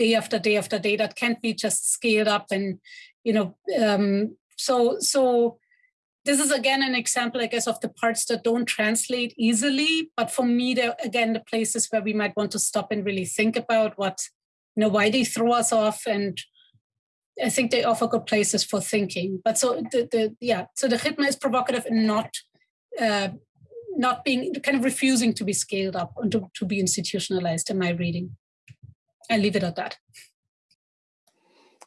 day after day after day that can't be just scaled up and you know um, so so this is again an example i guess of the parts that don't translate easily but for me they're again the places where we might want to stop and really think about what you know why they throw us off and i think they offer good places for thinking but so the, the yeah so the khidma is provocative and not uh, not being kind of refusing to be scaled up and to, to be institutionalized in my reading I leave it at that.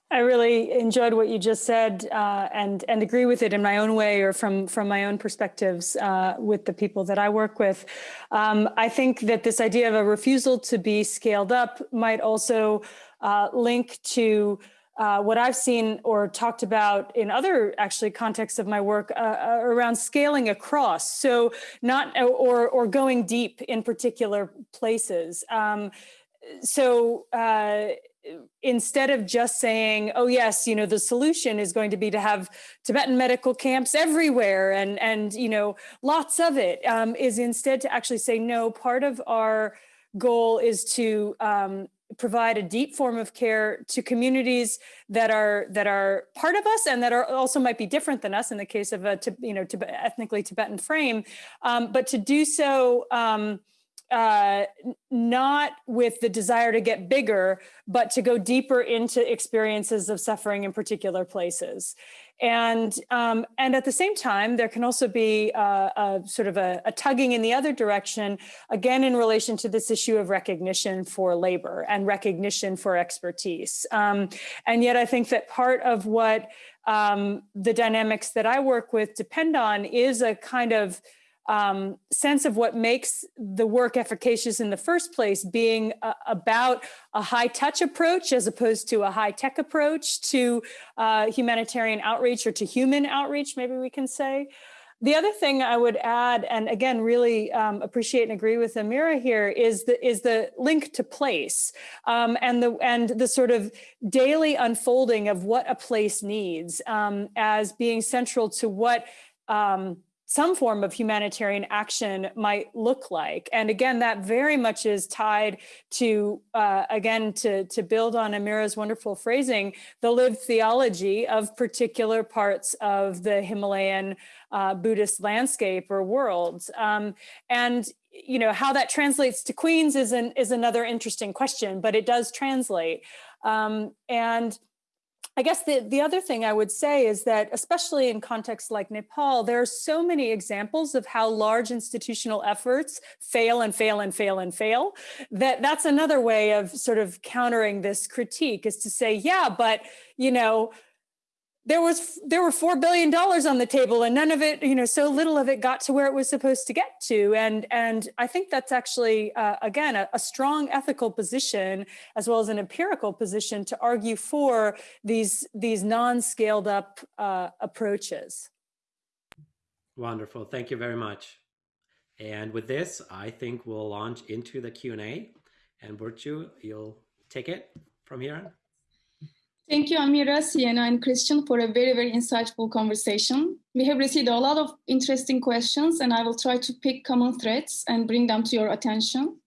I really enjoyed what you just said uh, and and agree with it in my own way or from from my own perspectives uh, with the people that I work with. Um, I think that this idea of a refusal to be scaled up might also uh, link to uh, what I've seen or talked about in other actually contexts of my work uh, uh around scaling across. So not or or going deep in particular places. Um, so uh, instead of just saying, oh yes, you know, the solution is going to be to have Tibetan medical camps everywhere and, and you know, lots of it, um, is instead to actually say, no, part of our goal is to um, provide a deep form of care to communities that are that are part of us and that are also might be different than us in the case of a you know ethnically Tibetan frame, um, but to do so um, uh, not with the desire to get bigger, but to go deeper into experiences of suffering in particular places. And, um, and at the same time, there can also be a, a sort of a, a, tugging in the other direction, again, in relation to this issue of recognition for labor and recognition for expertise. Um, and yet I think that part of what um, the dynamics that I work with depend on is a kind of um, sense of what makes the work efficacious in the first place being uh, about a high touch approach as opposed to a high tech approach to uh, humanitarian outreach or to human outreach, maybe we can say. The other thing I would add, and again, really um, appreciate and agree with Amira here, is the is the link to place um, and the and the sort of daily unfolding of what a place needs um, as being central to what um, some form of humanitarian action might look like. And again, that very much is tied to, uh, again, to, to build on Amira's wonderful phrasing, the lived theology of particular parts of the Himalayan uh, Buddhist landscape or world. Um, and you know how that translates to Queens is, an, is another interesting question, but it does translate. Um, and I guess the, the other thing I would say is that, especially in contexts like Nepal, there are so many examples of how large institutional efforts fail and fail and fail and fail, that that's another way of sort of countering this critique is to say, yeah, but, you know, there was there were four billion dollars on the table and none of it you know so little of it got to where it was supposed to get to. And and i think that's actually uh, again a, a, strong ethical position as well as an empirical position to argue for these these non-scaled up uh, approaches. Wonderful. Thank you very much. And with this i think we'll launch into the q&a and Burcu, you'll take it from here Thank you, Amira, Sienna, and Cristian for a very, very insightful conversation. We have received a lot of interesting questions, and I will try to pick common threads and bring them to your attention.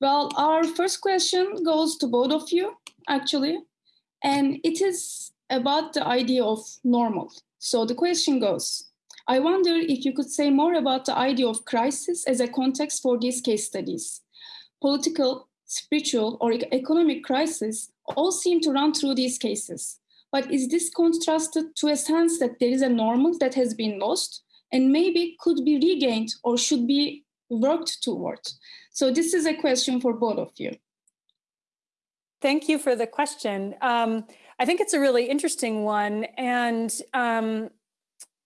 Well, our first question goes to both of you, actually, and it is about the idea of normal. So the question goes, I wonder if you could say more about the idea of crisis as a context for these case studies. Political, spiritual, or economic crisis all seem to run through these cases. But is this contrasted to a sense that there is a normal that has been lost and maybe could be regained or should be worked towards? So this is a question for both of you. Thank you for the question. Um, I think it's a really interesting one. And um,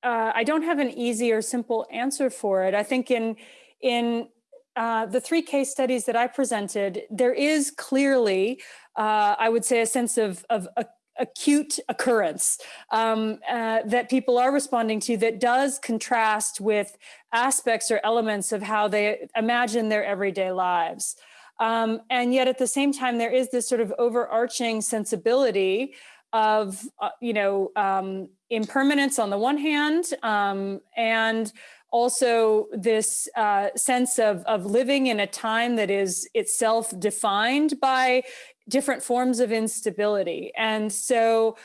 uh, I don't have an easy or simple answer for it. I think in, in uh, the three case studies that I presented, there is clearly, uh, I would say, a sense of, of a, acute occurrence um, uh, that people are responding to that does contrast with aspects or elements of how they imagine their everyday lives. Um, and yet at the same time, there is this sort of overarching sensibility of, uh, you know, um, impermanence on the one hand, um, and also this uh, sense of, of living in a time that is itself defined by different forms of instability. And so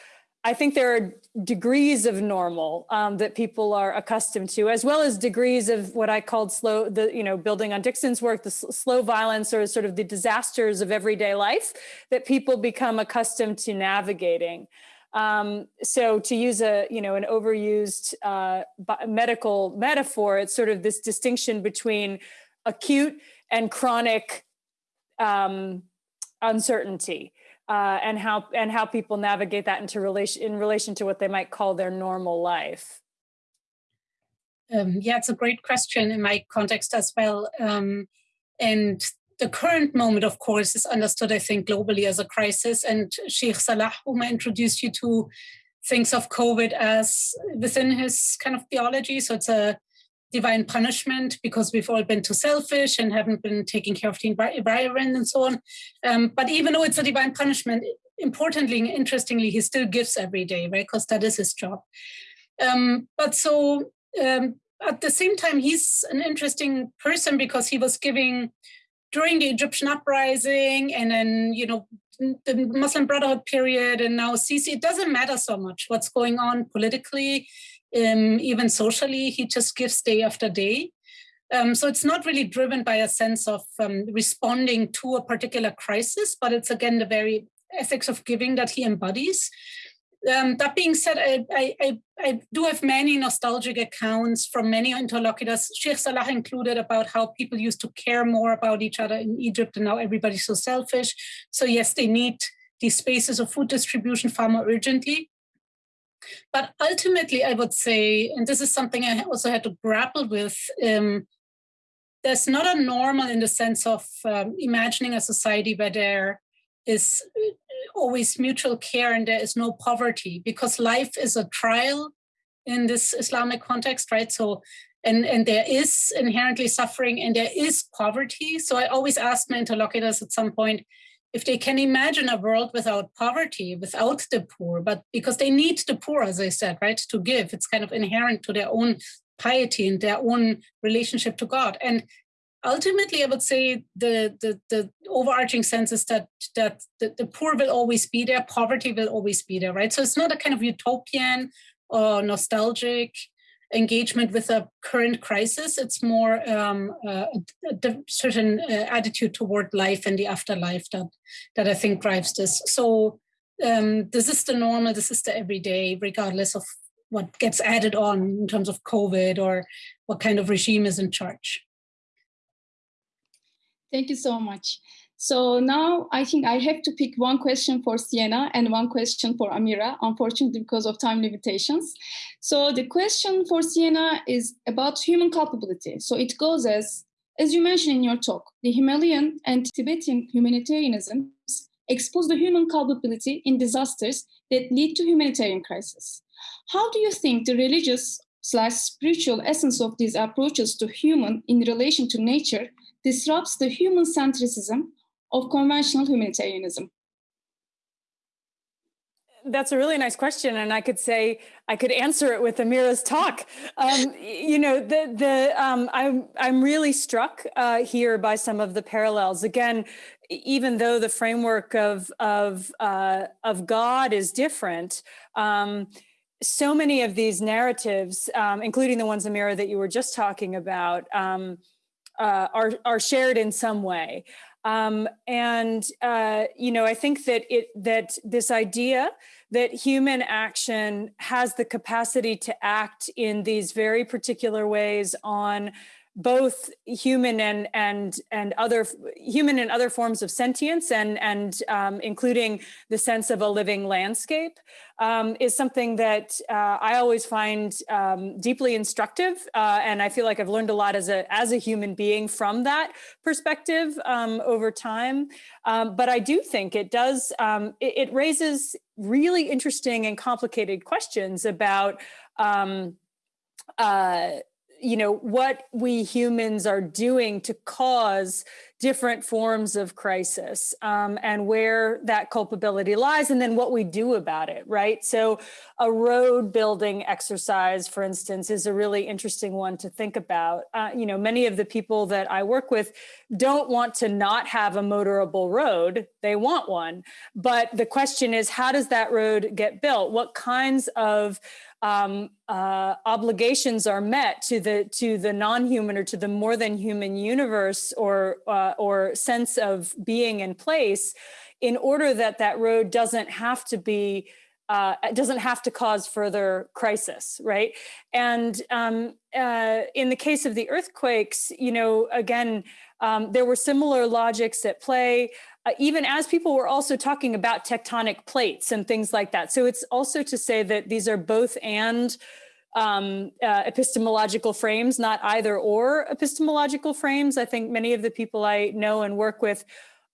I think there are degrees of normal um, that people are accustomed to, as well as degrees of what I called slow, the, you know, building on Nixon's work, the slow violence or sort of the disasters of everyday life that people become accustomed to navigating. Um, so to use a, you know, an overused uh, medical metaphor, it's sort of this distinction between acute and chronic um, uncertainty uh, and how and how people navigate that into relation in relation to what they might call their normal life. Um, yeah, it's a great question in my context as well. Um, and the current moment, of course, is understood, I think, globally as a crisis. And Sheikh Salah, whom I introduced you to, thinks of COVID as within his kind of theology. So it's a divine punishment because we've all been too selfish and haven't been taking care of the environment and so on. Um, but even though it's a divine punishment, importantly and interestingly, he still gives every day, right? Because that is his job. Um, but so um, at the same time, he's an interesting person because he was giving during the Egyptian uprising and then, you know, the Muslim Brotherhood period and now Sisi, it doesn't matter so much what's going on politically um, even socially, he just gives day after day. Um, so it's not really driven by a sense of um, responding to a particular crisis, but it's again the very ethics of giving that he embodies. Um, that being said, I, I, I, do have many nostalgic accounts from many interlocutors, Sheikh Salah included, about how people used to care more about each other in Egypt and now everybody's so selfish. So yes, they need these spaces of food distribution far more urgently. But ultimately, I would say, and this is something I also had to grapple with, um, there's not a normal in the sense of um, imagining a society where there is always mutual care and there is no poverty because life is a trial in this Islamic context, right? So, and, and there is inherently suffering and there is poverty. So I always ask my interlocutors at some point, if they can imagine a world without poverty, without the poor, but because they need the poor, as I said, right, to give, it's kind of inherent to their own piety and their own relationship to God. And ultimately, I would say the the, the overarching sense is that that the, the poor will always be there, poverty will always be there, right? So it's not a kind of utopian or nostalgic engagement with a current crisis. It's more um, a, a, certain uh, attitude toward life and the afterlife that that I think drives this. So um, this is the normal. This is the everyday, regardless of what gets added on in terms of COVID or what kind of regime is in charge. Thank you so much. So now I think I have to pick one question for Sienna and one question for Amira, unfortunately because of time limitations. So the question for Sienna is about human culpability. So it goes as, as you mentioned in your talk, the Himalayan and Tibetan humanitarianism expose the human culpability in disasters that lead to humanitarian crisis. How do you think the religious slash spiritual essence of these approaches to human in relation to nature disrupts the human centricism of conventional humanitarianism? That's a really nice question, and I could say I could answer it with Amira's talk. Um, you know, the the um, I'm I'm really struck uh, here by some of the parallels. Again, even though the framework of of uh, of God is different, um, so many of these narratives, um, including the ones Amira that you were just talking about, um, uh, are are shared in some way. Um, and uh, you know, I think that it that this idea that human action has the capacity to act in these very particular ways on both human and and and other human and other forms of sentience and and um, including the sense of a living landscape um, is something that uh, I always find um, deeply instructive uh, and I feel like I've learned a lot as a as a human being from that perspective um, over time. Um, but I do think it does um, it, it, raises really interesting and complicated questions about uh, you know, what we humans are doing to cause different forms of crisis um, and where that culpability lies and then what we do about it, right? So a road building exercise, for instance, is a really interesting one to think about. Uh, you know, many of the people that I work with don't want to not have a motorable road, they want one. But the question is, how does that road get built? What kinds of um, uh, obligations are met to the to the non-human or to the more than human universe or uh, or sense of being in place in order that that road doesn't have to be uh, doesn't have to cause further crisis, right? And um, uh, in the case of the earthquakes, you know, again, um, there were similar logics at play uh, even as people were also talking about tectonic plates and things like that. So it's also to say that these are both and um, uh, epistemological frames, not either or epistemological frames. I think many of the people I know and work with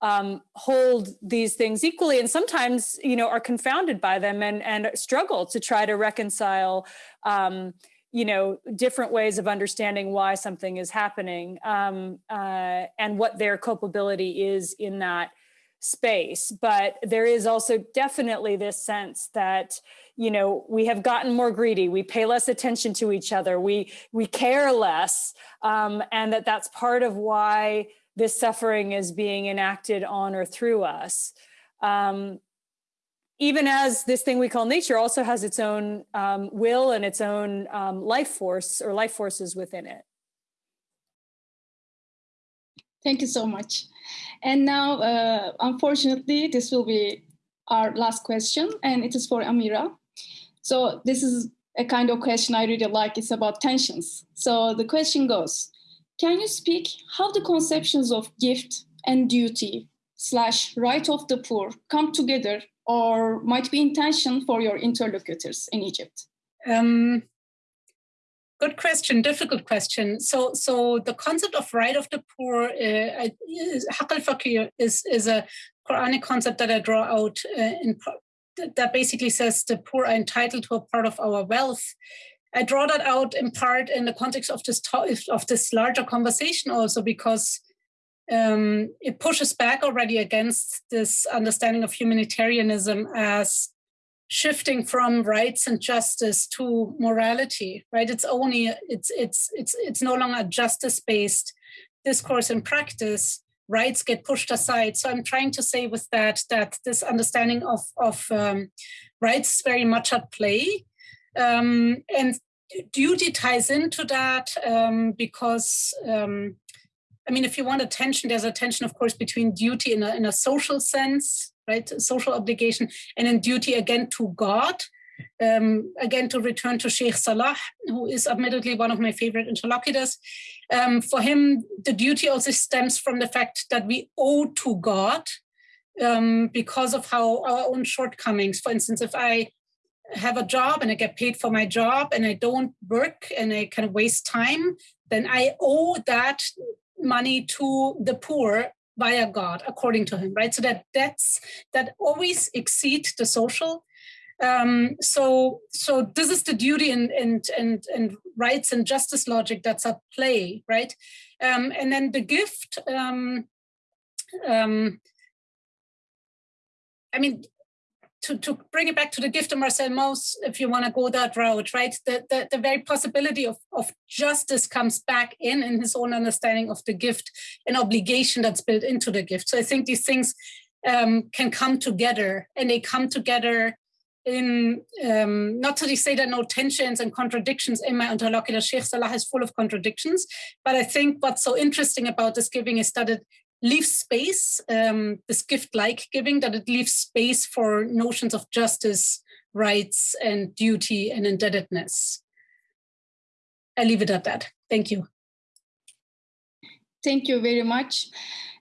um, hold these things equally and sometimes, you know, are confounded by them and, and struggle to try to reconcile um, you know, different ways of understanding why something is happening um, uh, and what their culpability is in that space. But there is also definitely this sense that, you know, we have gotten more greedy, we pay less attention to each other, we, we care less, um, and that that's part of why this suffering is being enacted on or through us. Um, even as this thing we call nature also has its own um, will and its own um, life force or life forces within it. Thank you so much. And now, uh, unfortunately, this will be our last question, and it is for Amira. So this is a kind of question I really like. It's about tensions. So the question goes, can you speak how the conceptions of gift and duty slash right of the poor come together or might be intention for your interlocutors in Egypt? Um, good question, difficult question. So, so the concept of right of the poor, uh, al is, is a Quranic concept that I draw out uh, in that basically says the poor are entitled to a part of our wealth. I draw that out in part in the context of this of this larger conversation also because um, it pushes back already against this understanding of humanitarianism as shifting from rights and justice to morality right? It's only it's it's it's it's no longer justice based discourse and practice. Rights get pushed aside. So i'm trying to say with that that this understanding of of um, rights is very much at play. Um, and duty ties into that? Um, because um, I mean, if you want attention, there's a tension, of course, between duty in a, in a social sense, right, social obligation, and in duty again to God. Um, again, to return to Sheikh Salah, who is admittedly one of my favorite interlocutors. Um, for him, the duty also stems from the fact that we owe to God um, because of how our own shortcomings. For instance, if I have a job and I get paid for my job and I don't work and I kind of waste time, then I owe that money to the poor via God, according to him, right? So that debts that always exceed the social. Um, so, so this is the duty and and and and rights and justice logic that's at play, right? Um, and then the gift. Um, um, I mean, to, to bring it back to the gift of Marcel Mauss, if you want to go that route, right? The, the, the very possibility of, of justice comes back in in his own understanding of the gift and obligation that's built into the gift. So I think these things um, can come together and they come together in um, not to say are no tensions and contradictions in my interlocutor. Sheikh Salah is full of contradictions, but I think what's so interesting about this giving is that it leaves space, um, this gift-like giving, that it leaves space for notions of justice rights and duty and indebtedness. I leave it at that. Thank you. Thank you very much.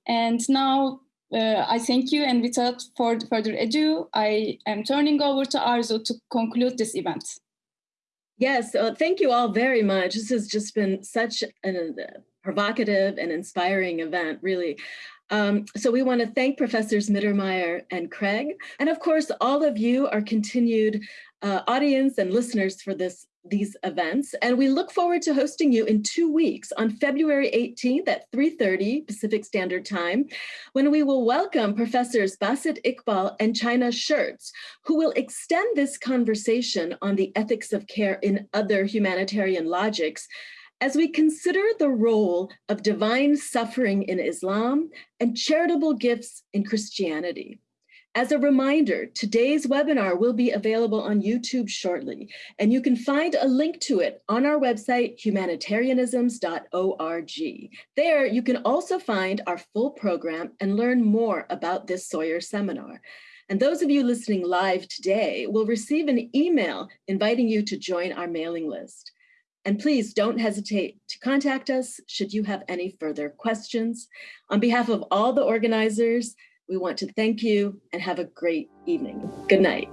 And now uh, I thank you. And without further ado, I am turning over to Arzoo to conclude this event. Yes, uh, thank you all very much. This has just been such an, uh, provocative and inspiring event, really. Um, so we want to thank Professors Mittermaier and Craig, and of course, all of you, our continued uh, audience and listeners for this these events. And we look forward to hosting you in two weeks on February 18th at 3.30 Pacific Standard Time, when we will welcome Professors Basit Iqbal and China Scherz, who will extend this conversation on the ethics of care in other humanitarian logics as we consider the role of divine suffering in Islam and charitable gifts in Christianity. As a reminder, today's webinar will be available on YouTube shortly, and you can find a link to it on our website, humanitarianisms.org. There, you can also find our full program and learn more about this Sawyer seminar. And those of you listening live today will receive an email inviting you to join our mailing list. And please don't hesitate to contact us should you have any further questions. On behalf of all the organizers, we want to thank you and have a great evening. Good night.